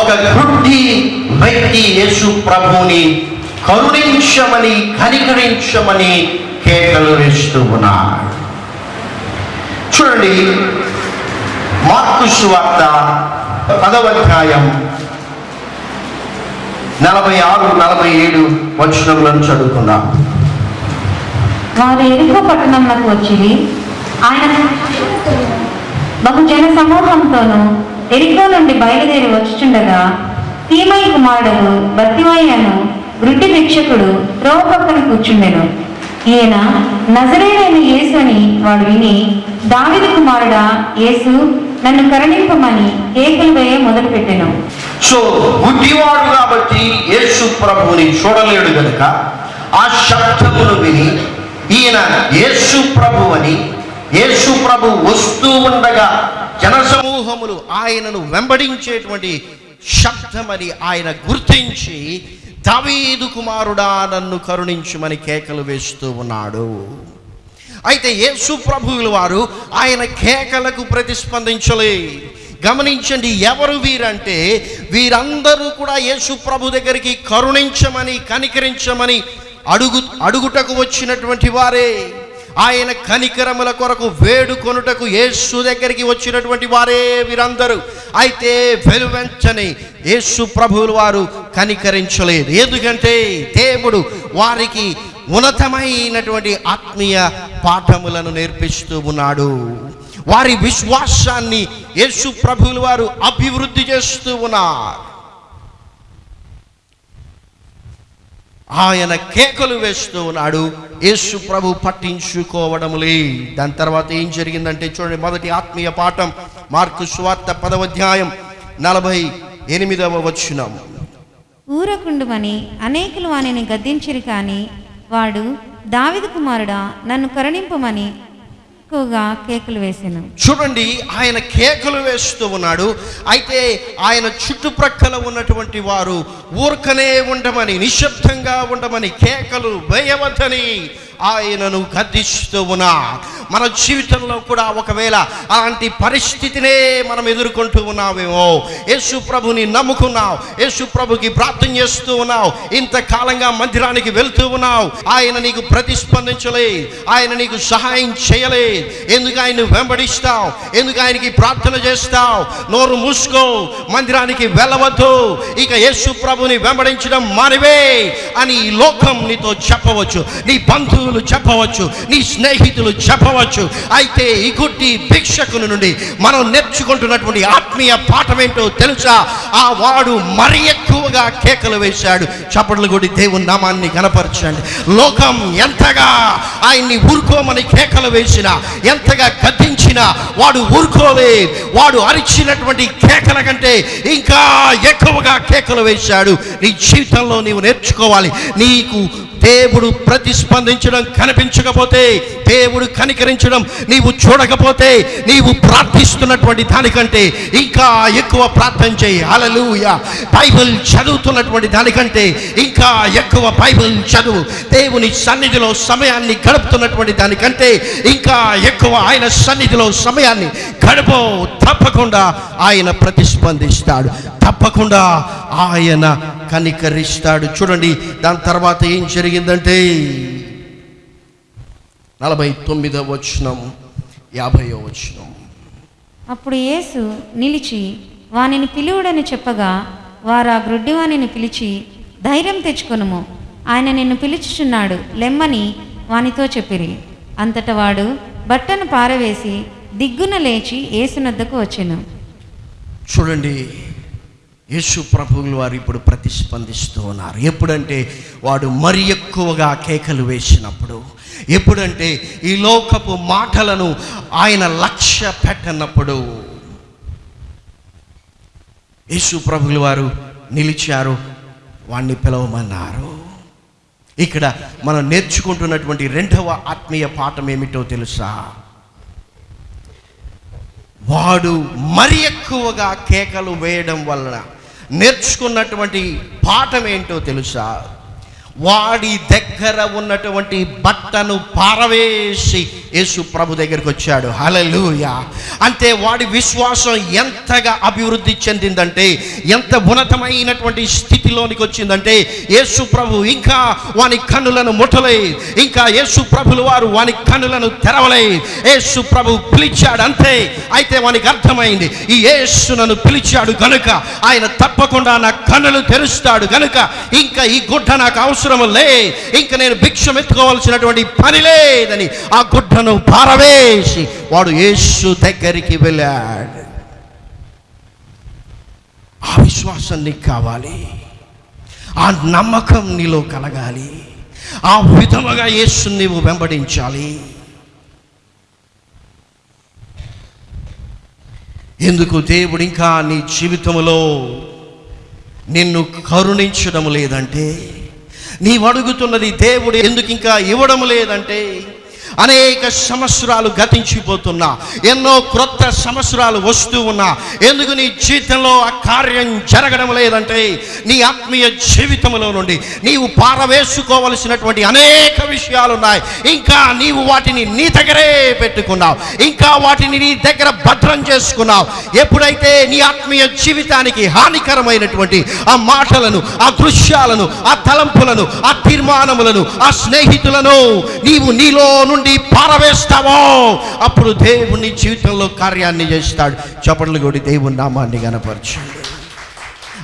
ఒక వృద్ధి వ్యక్తి యేసు ప్రభుని కరుణించమని కనికరించమని కేకలు వేస్తూ ఉన్నాడు. చూడండి మార్కు సువార్త పదవధ్యాయం నలభై ఆరు నలభై ఏడు వచనములను చదువుకుందాం. వారు ఎరుకో పట్టణంలోకి వచ్చింది ఆయన బహుజన సమూహంతోనూ ఎరికో నుండి బయలుదేరి వచ్చుచుండగా తీమై కుమారుడు బత్తివయ్యను వృద్ధి భిక్షకుడు త్రోవ పక్కన కూర్చుండెను. ఈయన నజరేడైన యేసు అని వాడు విని దావిది కుమారుడా యేసు నన్ను కరుణింపమని కేకలు వేయ మొదలుపెట్టెను. సో గుడ్డివాడు కాబట్టి యేసు ప్రభువుని చూడలేడు కనుక ఆ శబ్దమును విని ఈయన యేసు ప్రభు అని యేసు ప్రభు వస్తూ ఉండగా జనసమూహములు ఆయనను వెంబడించేటువంటి శబ్దమని ఆయన గుర్తించి దావీదు కుమారుడా నన్ను కరుణించుమని కేకలు వేస్తూ ఉన్నాడు. అయితే యేసు ప్రభువుల వారు ఆయన కేకలకు ప్రతిస్పందించలేదు గమనించండి ఎవరు వీరంటే వీరందరూ కూడా యేసు ప్రభు దగ్గరికి కరుణించమని కనికరించమని అడుగు అడుగుటకు వచ్చినటువంటి వారే. ఆయన కనికరముల కొరకు వేడుకొనుటకు యేసు దగ్గరికి వచ్చినటువంటి వారే వీరందరూ. అయితే వెలువెంచని యేసు ప్రభువులు వారు కనికరించలేదు. ఎందుకంటే దేవుడు వారికి ఉన్నతమైనటువంటి ఆత్మీయ పాఠములను నేర్పిస్తూ ఉన్నాడు. వారి విశ్వాసాన్ని యేసు ప్రభువులు వారు అభివృద్ధి చేస్తూ ఉన్నారు. ఆయన కేకలు వేస్తూ ఉన్నాడు. యేసు ప్రభు పట్టించుకోవడములే దాని తర్వాత ఏం జరిగిందంటే చూడండి మొదటి ఆత్మీయ పాఠం మార్కు సువార్త పదవధ్యాయం నలభై ఎనిమిదవ వచ్చినం ఊరకుండుమని అనేకులు వానిని గద్దించిరి కానీ వాడు దావిద కుమారుడా నన్ను కరుణింపమని ఎక్కువగా కేకలు వేసాను. చూడండి ఆయన కేకలు వేస్తూ ఉన్నాడు. అయితే ఆయన చుట్టుప్రక్కల ఉన్నటువంటి వారు ఊరకనే ఉండమని నిశ్శబ్దంగా ఉండమని కేకలు వేయవద్దని ఆయనను గద్దిస్తూ ఉన్నా. మన జీవితంలో కూడా ఒకవేళ అలాంటి పరిస్థితినే మనం ఎదుర్కొంటూ ఉన్నామేమో యేసు ప్రభుని నమ్ముకున్నావు యేసు ప్రభుకి ప్రార్థన చేస్తూ ఉన్నావు ఇంతకాలంగా మందిరానికి వెళ్తూ ఉన్నావు ఆయన నీకు ప్రతిస్పందించలే ఆయన నీకు సహాయం చేయలే ఎందుకు ఆయన వెంబడిస్తావు ఎందుకు ఆయనకి ప్రార్థన చేస్తావు నోరు మూసుకో మందిరానికి వెళ్ళవద్దు ఇక యేసు ప్రభుని వెంబడించడం మానివే అని ఈ లోకం నీతో చెప్పవచ్చు. నీ బంధువులు చెప్పవచ్చు. నీ స్నేహితులు చెప్పవచ్చు. అయితే ఈ గుడ్డి భిక్షకుని నుండి మనం నేర్చుకుంటున్నటువంటి ఆత్మీయ పాఠం ఏంటో తెలుసా? ఆ వాడు మరి ఎక్కువగా కేకలు వేశాడు. చప్పట్లు కొడి దేవుని నామాన్ని కనపరచండి లోకం ఎంతగా ఆయన్ని ఊరుకోమని కేకలు వేసినా ఎంతగా గద్దించినా వాడు ఊరుకోలే. వాడు అరిచినటువంటి కేకల కంటే ఇంకా ఎక్కువగా కేకలు వేశాడు. నీ జీవితంలో నీవు నేర్చుకోవాలి. నీకు దేవుడు ప్రతిస్పందించడం కనిపించకపోతే దేవుడు కనికరించడం నీవు చూడకపోతే నీవు ప్రార్థిస్తున్నటువంటి దానికంటే ఇంకా ఎక్కువ ప్రార్థన చేయి. అలలుయ బైబిల్ చదువుతున్నటువంటి దానికంటే ఇంకా ఎక్కువ బైబిల్ చదువు. దేవుని సన్నిధిలో సమయాన్ని గడుపుతున్నటువంటి దానికంటే ఇంకా ఎక్కువ ఆయన సన్నిధిలో సమయాన్ని గడుపు తప్పకుండా ఆయన ప్రతిస్పందిస్తాడు. తప్పకుండా ఆయన కనికరిస్తాడు. చూడండి దాని తర్వాత ఏం జరిగిందంటే నలభై తొమ్మిదవ వచనం యాభైవ వచనం. అప్పుడు యేసు నిలిచి వానిని పిలువుడని చెప్పగా వారు ఆ గ్రుడ్డివానిని పిలిచి ధైర్యం తెచ్చుకొనుము. ఆయన నిన్ను పిలుచుచున్నాడు. లెమ్మని వానితో చెప్పిరి. అంతట వాడు బట్టను పారవేసి దిగ్గున లేచి యేసునద్దకు వచ్చెను. చూడండి యేసు ప్రభువులు వారు ఇప్పుడు ప్రతిస్పందిస్తూ ఉన్నారు. ఎప్పుడంటే వాడు మరి ఎక్కువగా కేకలు వేసినప్పుడు ఎప్పుడంటే ఈ లోకపు మాటలను ఆయన లక్ష్య పెట్టనప్పుడు యేసు ప్రభులు వారు నిలిచారు వాణ్ణి పిలవమన్నారు. ఇక్కడ మనం నేర్చుకుంటున్నటువంటి రెండవ ఆత్మీయ పాఠం ఏమిటో తెలుసా? వాడు మరి ఎక్కువగా కేకలు వేయడం వలన నేర్చుకున్నటువంటి పాఠం ఏంటో తెలుసా? వాడి దగ్గర ఉన్నటువంటి బట్టను పారవేసి యేసు ప్రభు దగ్గరికి వచ్చాడు. హలలుయ అంటే వాడి విశ్వాసం ఎంతగా అభివృద్ధి చెందిందంటే ఎంత ఉన్నతమైనటువంటి స్థితిలోనికి వచ్చిందంటే యేసు ప్రభు ఇంకా వాని కన్నులను ముట్టలే. ఇంకా యేసు ప్రభులు వారు వాని కన్నులను తెరవలే. యేసు ప్రభు పిలిచాడు అంతే. అయితే వానికి అర్థమైంది ఈ యేసు నన్ను పిలిచాడు గనుక ఆయన తప్పకుండా నా కన్నులు తెరుస్తాడు గనుక ఇంకా ఈ గుడ్డ నాకు అవసరం లే. ఇంకా నేను భిక్షం ఎత్తుకోవాల్సినటువంటి పని లేదని ఆ గుడ్డను పారవేసి వాడు యేసు దగ్గరికి వెళ్ళాడు. ఆ విశ్వాసం నీకు కావాలి. ఆ నమ్మకం నీలో కలగాలి. ఆ విధముగా యేసుని నీవు వెంబడించాలి. ఎందుకు దేవుడు ఇంకా నీ జీవితంలో నిన్ను కరుణించడం లేదంటే నీవు అడుగుతున్నది దేవుడు ఎందుకు ఇంకా ఇవ్వడం లేదంటే అనేక సంవత్సరాలు గతించిపోతున్నా. ఎన్నో క్రొత్త సంవత్సరాలు వస్తూ ఉన్నా. ఎందుకు నీ జీవితంలో ఆ కార్యం జరగడం లేదంటే నీ ఆత్మీయ జీవితంలో నుండి నీవు పారవేసుకోవలసినటువంటి అనేక విషయాలు ఉన్నాయి. ఇంకా నీవు వాటిని నీ దగ్గరే పెట్టుకున్నావు. ఇంకా వాటిని నీ దగ్గర భద్రం చేసుకున్నావు. ఎప్పుడైతే నీ ఆత్మీయ జీవితానికి హానికరమైనటువంటి ఆ మాటలను ఆ దృశ్యాలను ఆ తలంపులను ఆ తీర్మానములను ఆ స్నేహితులను నీవు నీలో నుండి పారవేస్తావో? అప్పుడు దేవుని జీవితంలో కార్యాన్ని చేస్తాడు. చపట్లు కొడి దేవుని నామాన్ని కనపరచండి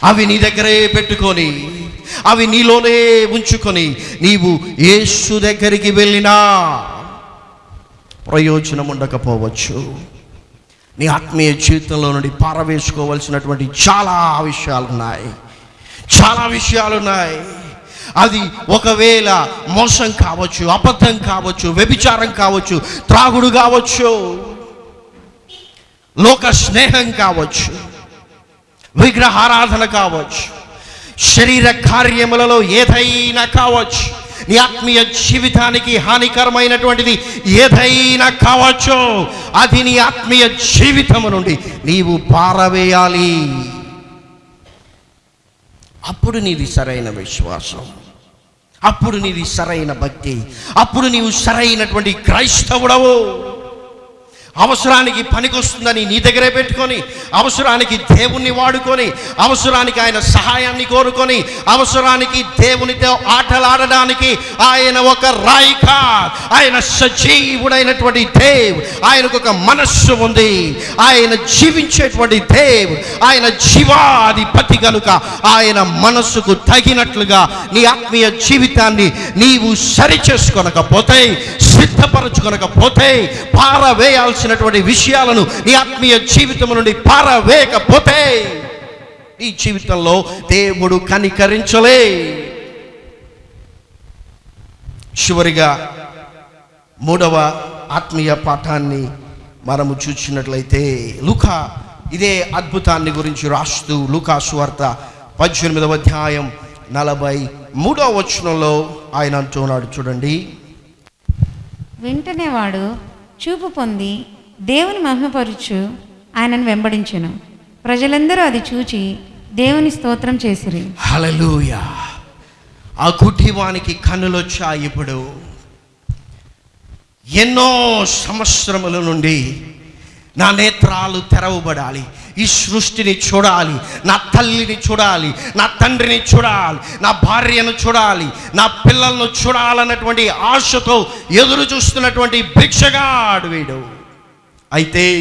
అవి నీ దగ్గరే పెట్టుకొని అవి నీలోనే ఉంచుకొని నీవు యేసు దగ్గరికి వెళ్ళినా ప్రయోజనం ఉండకపోవచ్చు. నీ ఆత్మీయ జీవితంలో నుండి పారవేసుకోవలసినటువంటి చాలా విషయాలు ఉన్నాయి చాలా విషయాలు ఉన్నాయి అది ఒకవేళ మోసం కావచ్చు అబద్ధం కావచ్చు వ్యభిచారం కావచ్చు త్రాగుడు కావచ్చు లోక స్నేహం కావచ్చు విగ్రహారాధన కావచ్చు శరీర కార్యములలో ఏదైనా కావచ్చు నీ ఆత్మీయ జీవితానికి హానికరమైనటువంటిది ఏదైనా కావచ్చు అది నీ ఆత్మీయ జీవితము నుండి నీవు పారవేయాలి. అప్పుడు నీది సరైన విశ్వాసం. అప్పుడు నీది సరైన భక్తి. అప్పుడు నీవు సరైనటువంటి క్రైస్తవుడవు. అవసరానికి పనికొస్తుందని నీ దగ్గరే పెట్టుకొని అవసరానికి దేవుణ్ణి వాడుకొని అవసరానికి ఆయన సహాయాన్ని కోరుకొని అవసరానికి దేవునితో ఆటలాడడానికి ఆయన ఒక రాయిక ఆయన సజీవుడైనటువంటి దేవ్ ఆయనకు ఒక మనస్సు ఉంది ఆయన జీవించేటువంటి దేవ్ ఆయన జీవాధిపతి కనుక ఆయన మనస్సుకు తగినట్లుగా నీ ఆత్మీయ జీవితాన్ని నీవు సరిచేసుకొనకపోతే సిద్ధపరచుకొనకపోతే పారవేయాల్సినటువంటి విషయాలను నీ ఆత్మీయ జీవితం నుండి పారవేయకపోతే ఈ జీవితంలో దేవుడు కనికరించలే. చివరిగా మూడవ ఆత్మీయ పాఠాన్ని మనము చూసినట్లయితే లుకా ఇదే అద్భుతాన్ని గురించి రాస్తూ లుకా సువార్త పద్దెనిమిదవ అధ్యాయం నలభై మూడవ వచనంలో ఆయన అంటున్నాడు చూడండి. వెంటనే వాడు చూపు పొంది దేవుని మహిమపరుచు ఆయనను వెంబడించెను. ప్రజలందరూ అది చూచి దేవుని స్తోత్రం చేసిరి. హలలుయా ఆ కుటుంబానికి కన్నులొచ్చాయి ఇప్పుడు. ఎన్నో సంవత్సరముల నుండి నా నేత్రాలు తెరవబడాలి. ఈ సృష్టిని చూడాలి. నా తల్లిని చూడాలి. నా తండ్రిని చూడాలి. నా భార్యను చూడాలి. నా పిల్లలను చూడాలన్నటువంటి ఆశతో ఎదురు చూస్తున్నటువంటి భిక్షగాడు వీడు. అయితే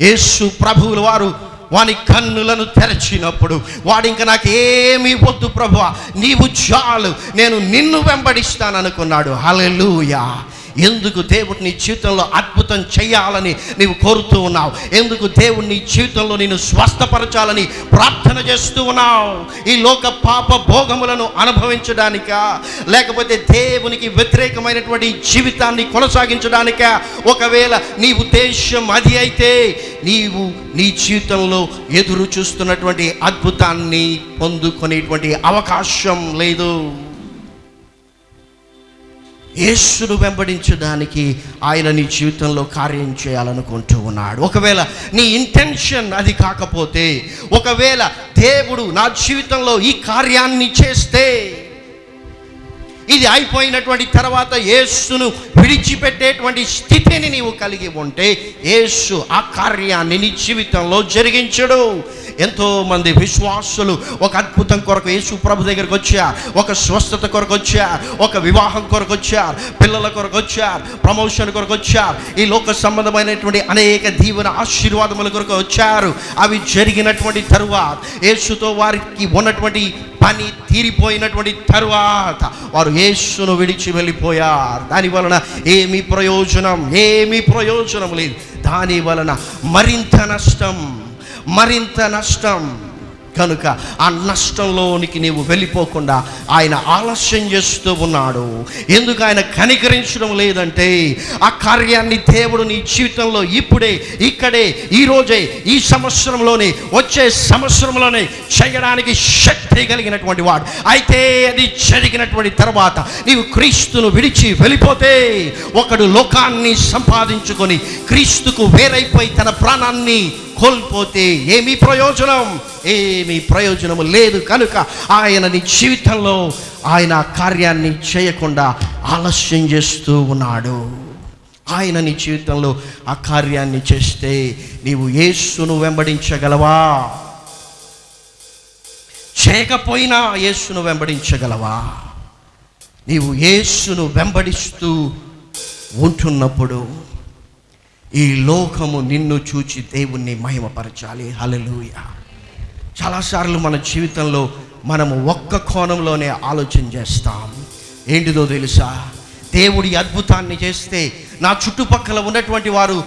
యేసు ప్రభువులు వారు వాని కన్నులను తెరచినప్పుడు వాడు ఇంకా నాకు ఏమీ వద్దు ప్రభువా నీవు చాలు. నేను నిన్ను వెంబడిస్తాను అనుకున్నాడు హల్లెలూయా. ఎందుకు దేవుడు నీ జీవితంలో అద్భుతం చేయాలని నీవు కోరుతూ ఉన్నావు? ఎందుకు దేవుడు నీ జీవితంలో నేను స్వస్థపరచాలని ప్రార్థన చేస్తూ ఉన్నావు? ఈ లోక పాప భోగములను అనుభవించడానికా లేకపోతే దేవునికి వ్యతిరేకమైనటువంటి జీవితాన్ని కొనసాగించడానికా ఒకవేళ నీ ఉద్దేశం అది అయితే నీవు నీ జీవితంలో ఎదురు చూస్తున్నటువంటి అద్భుతాన్ని పొందుకునేటువంటి అవకాశం లేదు. యేసును వెంబడించడానికి ఆయన నీ జీవితంలో కార్యం చేయాలనుకుంటూ ఉన్నాడు. ఒకవేళ నీ ఇంటెన్షన్ అది కాకపోతే ఒకవేళ దేవుడు నా జీవితంలో ఈ కార్యాన్ని చేస్తే ఇది అయిపోయినటువంటి తర్వాత యేసును విడిచిపెట్టేటువంటి స్థితిని నీవు కలిగి ఉంటే యేసు ఆ కార్యాన్ని నీ జీవితంలో జరిగించడు. ఎంతోమంది విశ్వాసులు ఒక అద్భుతం కొరకు యేసు ప్రభు దగ్గరకు వచ్చారు ఒక స్వస్థత కొరకు వచ్చారు ఒక వివాహం కొరకు వచ్చారు పిల్లల కొరకు వచ్చారు ప్రమోషన్ కొరకు వచ్చారు ఈ లోక సంబంధమైనటువంటి అనేక దీవెన ఆశీర్వాదముల కొరకు వచ్చారు. అవి జరిగినటువంటి తరువాత యేసుతో వారికి ఉన్నటువంటి పని తీరిపోయినటువంటి తరువాత వారు యేసును విడిచి వెళ్ళిపోయారు. దాని వలన ఏమి ప్రయోజనం ఏమి ప్రయోజనం లేదు. దాని వలన మరింత నష్టం మరింత నష్టం. కనుక ఆ నష్టంలోనికి నీవు వెళ్ళిపోకుండా ఆయన ఆలస్యం చేస్తూ ఉన్నాడు. ఎందుకు ఆయన కనికరించడం లేదంటే ఆ కార్యాన్ని దేవుడు నీ జీవితంలో ఇప్పుడే ఇక్కడే ఈ రోజే ఈ సంవత్సరంలోనే వచ్చే సంవత్సరంలోనే చేయడానికి శక్తి కలిగినటువంటి వాడు. అయితే అది జరిగినటువంటి తర్వాత నీవు క్రీస్తును విడిచి వెళ్ళిపోతే ఒకడు లోకాన్ని సంపాదించుకొని క్రీస్తుకు వేరైపోయి తన ప్రాణాన్ని కోల్పోతే ఏమి ప్రయోజనం? ఏమి ప్రయోజనము లేదు కనుక ఆయన నీ జీవితంలో ఆయన కార్యాన్ని చేయకుండా ఆలస్యం చేస్తూ ఉన్నాడు. ఆయన నీ జీవితంలో ఆ కార్యాన్ని చేస్తే నీవు యేసును వెంబడించగలవా? చేయకపోయినా యేసును వెంబడించగలవా? నీవు యేసును వెంబడిస్తూ ఉంటున్నప్పుడు ఈ లోకము నిన్ను చూచి దేవుణ్ణి మహిమపరచాలి. హలలుయ చాలాసార్లు మన జీవితంలో మనము ఒక్క కోణంలోనే ఆలోచన చేస్తాం. ఏంటిదో తెలుసా? దేవుడి అద్భుతాన్ని చేస్తే నా చుట్టుపక్కల ఉన్నటువంటి వారు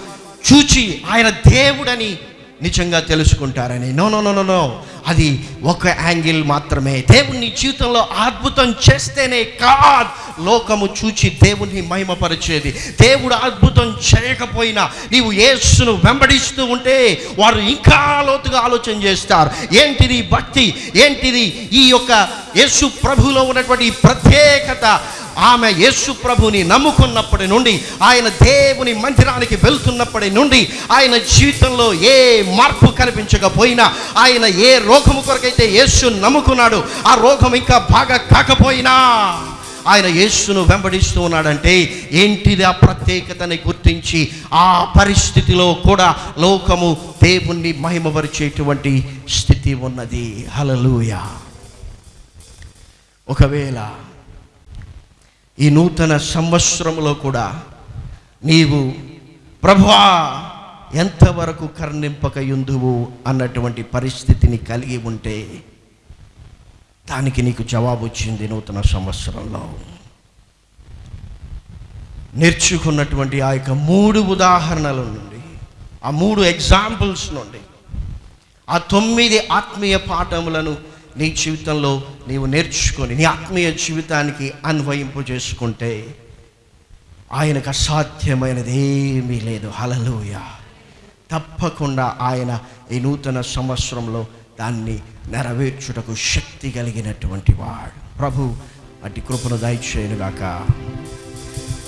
చూచి ఆయన దేవుడని నిజంగా తెలుసుకుంటారని. No no no no no అది ఒక యాంగిల్ మాత్రమే. దేవుణ్ణి జీవితంలో అద్భుతం చేస్తేనే కాదు లోకము చూచి దేవుని మహిమపరిచేది. దేవుడు అద్భుతం చేయకపోయినా నీవు యేసును వెంబడిస్తూ ఉంటే వారు ఇంకా లోతుగా ఆలోచన చేస్తారు. ఏంటిది భక్తి? ఏంటిది ఈ యొక్క యేసు ప్రభులో ఉన్నటువంటి ప్రత్యేకత? ఆమె యేసు ప్రభుని నమ్ముకున్నప్పటి నుండి ఆయన దేవుని మందిరానికి వెళ్తున్నప్పటి నుండి ఆయన జీవితంలో ఏ మార్పు కనిపించకపోయినా ఆయన ఏ రోగము కొరకైతే యేసు నమ్ముకున్నాడు ఆ రోగం ఇంకా బాగా కాకపోయినా ఆయన యేసును వెంబడిస్తూ ఉన్నాడంటే ఏంటిది ఆ ప్రత్యేకతని గుర్తించి ఆ పరిస్థితిలో కూడా లోకము దేవుణ్ణి మహిమపరిచేటువంటి స్థితి ఉన్నది. హలలుయ ఒకవేళ ఈ నూతన సంవత్సరంలో కూడా నీవు ప్రభువా ఎంతవరకు కర్ణింపకయుందువు? అన్నటువంటి పరిస్థితిని కలిగి ఉంటే దానికి నీకు జవాబు వచ్చింది నూతన సంవత్సరంలో. నేర్చుకున్నటువంటి ఆ యొక్క మూడు ఉదాహరణల నుండి ఆ మూడు ఎగ్జాంపుల్స్ నుండి ఆ తొమ్మిది ఆత్మీయ పాఠములను నీ జీవితంలో నీవు నేర్చుకొని నీ ఆత్మీయ జీవితానికి అన్వయింపు చేసుకుంటే ఆయనకు అసాధ్యమైనది ఏమీ లేదు. హలలోయ తప్పకుండా ఆయన ఈ నూతన సంవత్సరంలో దాన్ని నెరవేర్చుటకు శక్తి కలిగినటువంటి వాడు. ప్రభు అటు కృపను దయచేయనుగాక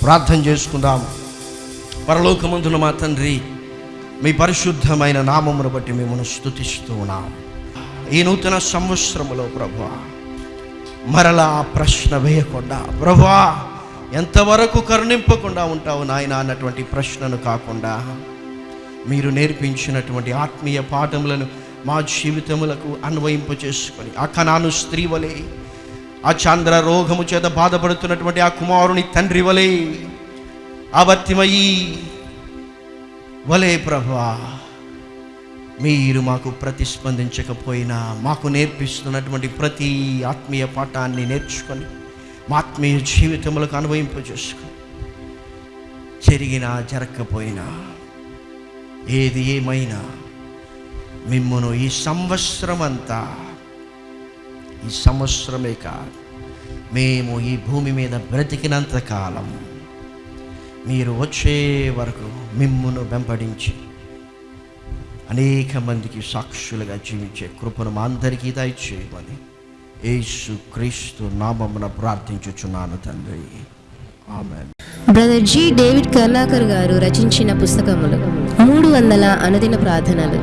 ప్రార్థన చేసుకుందాం. పరలోకమందున మా తండ్రి మీ పరిశుద్ధమైన నామమును బట్టి మిమ్మల్ని స్తుతిస్తూ ఉన్నాం. ఈ నూతన సంవత్సరములో ప్రభా మరలా ఆ ప్రశ్న వేయకుండా ప్రభా ఎంతవరకు కరుణింపకుండా ఉంటావు నాయన అన్నటువంటి ప్రశ్నను కాకుండా మీరు నేర్పించినటువంటి ఆత్మీయ పాఠములను మా జీవితములకు అన్వయింప చేసుకొని ఆ కణాను స్త్రీ వలె ఆ చంద్ర రోగము చేత బాధపడుతున్నటువంటి ఆ కుమారుని తండ్రి వలె అవర్తిమయ్యి వలే ప్రభా మీరు మాకు ప్రతిస్పందించకపోయినా మాకు నేర్పిస్తున్నటువంటి ప్రతి ఆత్మీయ పాఠాన్ని నేర్చుకొని మా ఆత్మీయ జీవితములకు అనుభవింపజేసుకొని జరిగినా జరగకపోయినా ఏది ఏమైనా మిమ్మును ఈ సంవత్సరం అంతా ఈ సంవత్సరమే కాదు మేము ఈ భూమి మీద బ్రతికినంత కాలం మీరు వచ్చే వరకు మిమ్మును వెంబడించి అనేక మందికి సాక్షులుగా జీవించే కృపను మా అందరికీ దయచేయమని యేసు క్రీస్తు నామమున ప్రార్థించుచున్నాను తండ్రి. ఆమె బ్రదర్ జి. డేవిడ్ కర్ణాకర్ గారు రచించిన పుస్తకములు మూడు వందల అనుదిన ప్రార్థనలు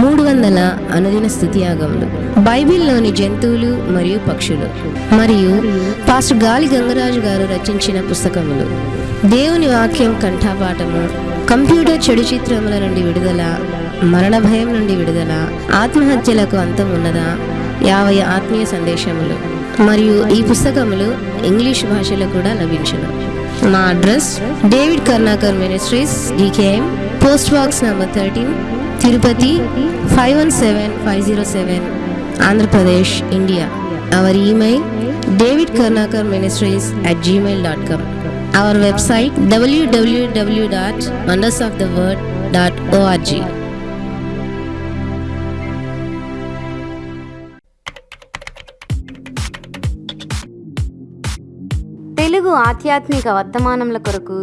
మూడు వందల అనుదిన స్థుతియాగములు బైబిల్లోని జంతువులు మరియు పక్షులు మరియు పాస్టర్ గాలి గంగరాజు గారు రచించిన పుస్తకములు. దేవుని వాక్యం కంఠపాఠము కంప్యూటర్ చెడు చిత్రముల నుండి విడుదల మరణ భయం నుండి విడుదల ఆత్మహత్యలకు అంతం ఉన్నదా? యాభై ఆత్మీయ సందేశములు. మరియు ఈ పుస్తకములు ఇంగ్లీష్ భాషలో కూడా లభించును. మా address David Karnakar ministries DKM post box number thirteen Tirupati five one seven five zero seven Andhra Pradesh India. Our email David Karnakar ministries at Gmail dot com. Our website WWW dot wonders of the world dot ORG Telugu ఆధ్యాత్మిక వర్తమానముల కొరకు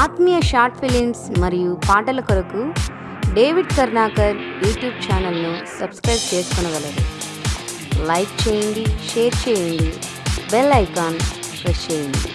ఆత్మీయ short films మరియు పాటల కొరకు David Karnakar YouTube ఛానల్ను subscribe చేసుకునగలరు. Like చేయండి షేర్ చేయండి బెల్ ఐకాన్ ప్రెస్ చేయండి.